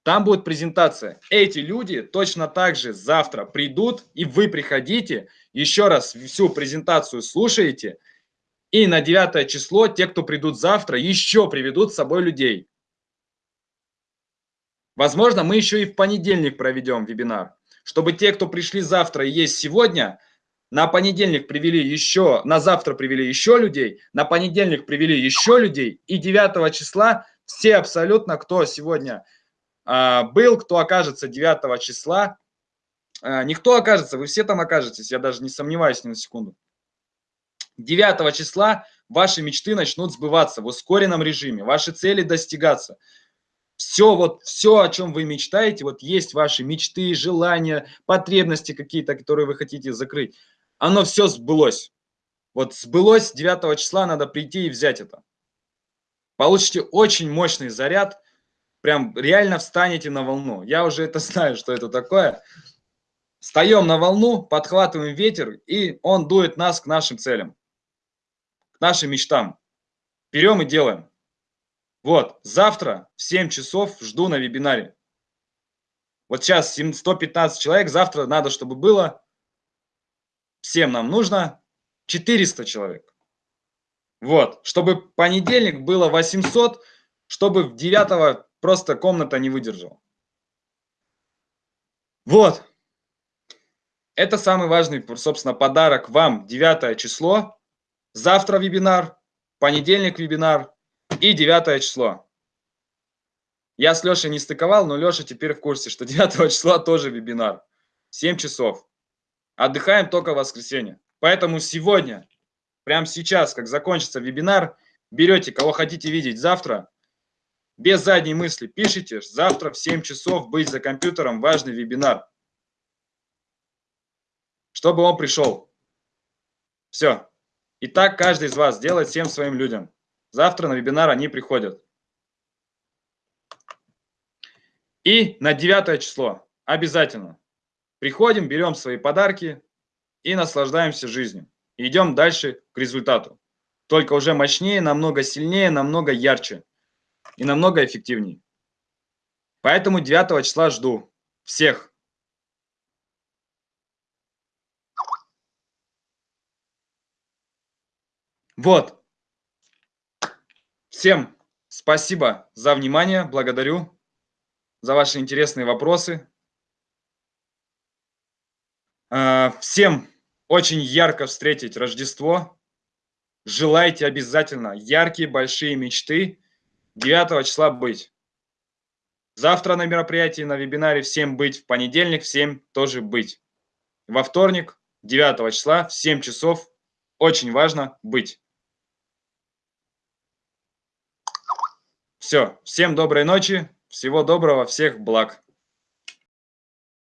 Там будет презентация. Эти люди точно так же завтра придут, и вы приходите, еще раз всю презентацию слушаете, и на 9 число те, кто придут завтра, еще приведут с собой людей. Возможно, мы еще и в понедельник проведем вебинар, чтобы те, кто пришли завтра и есть сегодня, на понедельник привели еще, на завтра привели еще людей, на понедельник привели еще людей, и 9 числа все абсолютно, кто сегодня был, кто окажется 9 числа, а, никто окажется, вы все там окажетесь, я даже не сомневаюсь ни на секунду. 9 числа ваши мечты начнут сбываться в ускоренном режиме, ваши цели достигаться. Все, вот все, о чем вы мечтаете, вот есть ваши мечты, желания, потребности какие-то, которые вы хотите закрыть, оно все сбылось. Вот сбылось 9 числа, надо прийти и взять это. Получите очень мощный заряд, прям реально встанете на волну. Я уже это знаю, что это такое. Встаем на волну, подхватываем ветер, и он дует нас к нашим целям к нашим мечтам. Берем и делаем. Вот, завтра в 7 часов жду на вебинаре. Вот сейчас 115 человек, завтра надо, чтобы было, всем нам нужно 400 человек. Вот, чтобы понедельник было 800, чтобы в 9 просто комната не выдержала. Вот. Это самый важный, собственно, подарок вам, 9 число. Завтра вебинар, понедельник вебинар и 9 число. Я с Лешей не стыковал, но Леша теперь в курсе, что 9 числа тоже вебинар. 7 часов. Отдыхаем только в воскресенье. Поэтому сегодня, прямо сейчас, как закончится вебинар, берете, кого хотите видеть завтра, без задней мысли пишите, завтра в 7 часов быть за компьютером, важный вебинар. Чтобы он пришел. Все. И так каждый из вас делает всем своим людям. Завтра на вебинар они приходят. И на 9 число обязательно приходим, берем свои подарки и наслаждаемся жизнью. И идем дальше к результату. Только уже мощнее, намного сильнее, намного ярче и намного эффективнее. Поэтому 9 числа жду всех. Вот. Всем спасибо за внимание, благодарю за ваши интересные вопросы. А, всем очень ярко встретить Рождество. Желайте обязательно яркие, большие мечты. 9 числа быть. Завтра на мероприятии, на вебинаре всем быть. В понедельник всем тоже быть. Во вторник, 9 числа, в 7 часов. Очень важно быть. Все, всем доброй ночи, всего доброго, всех благ.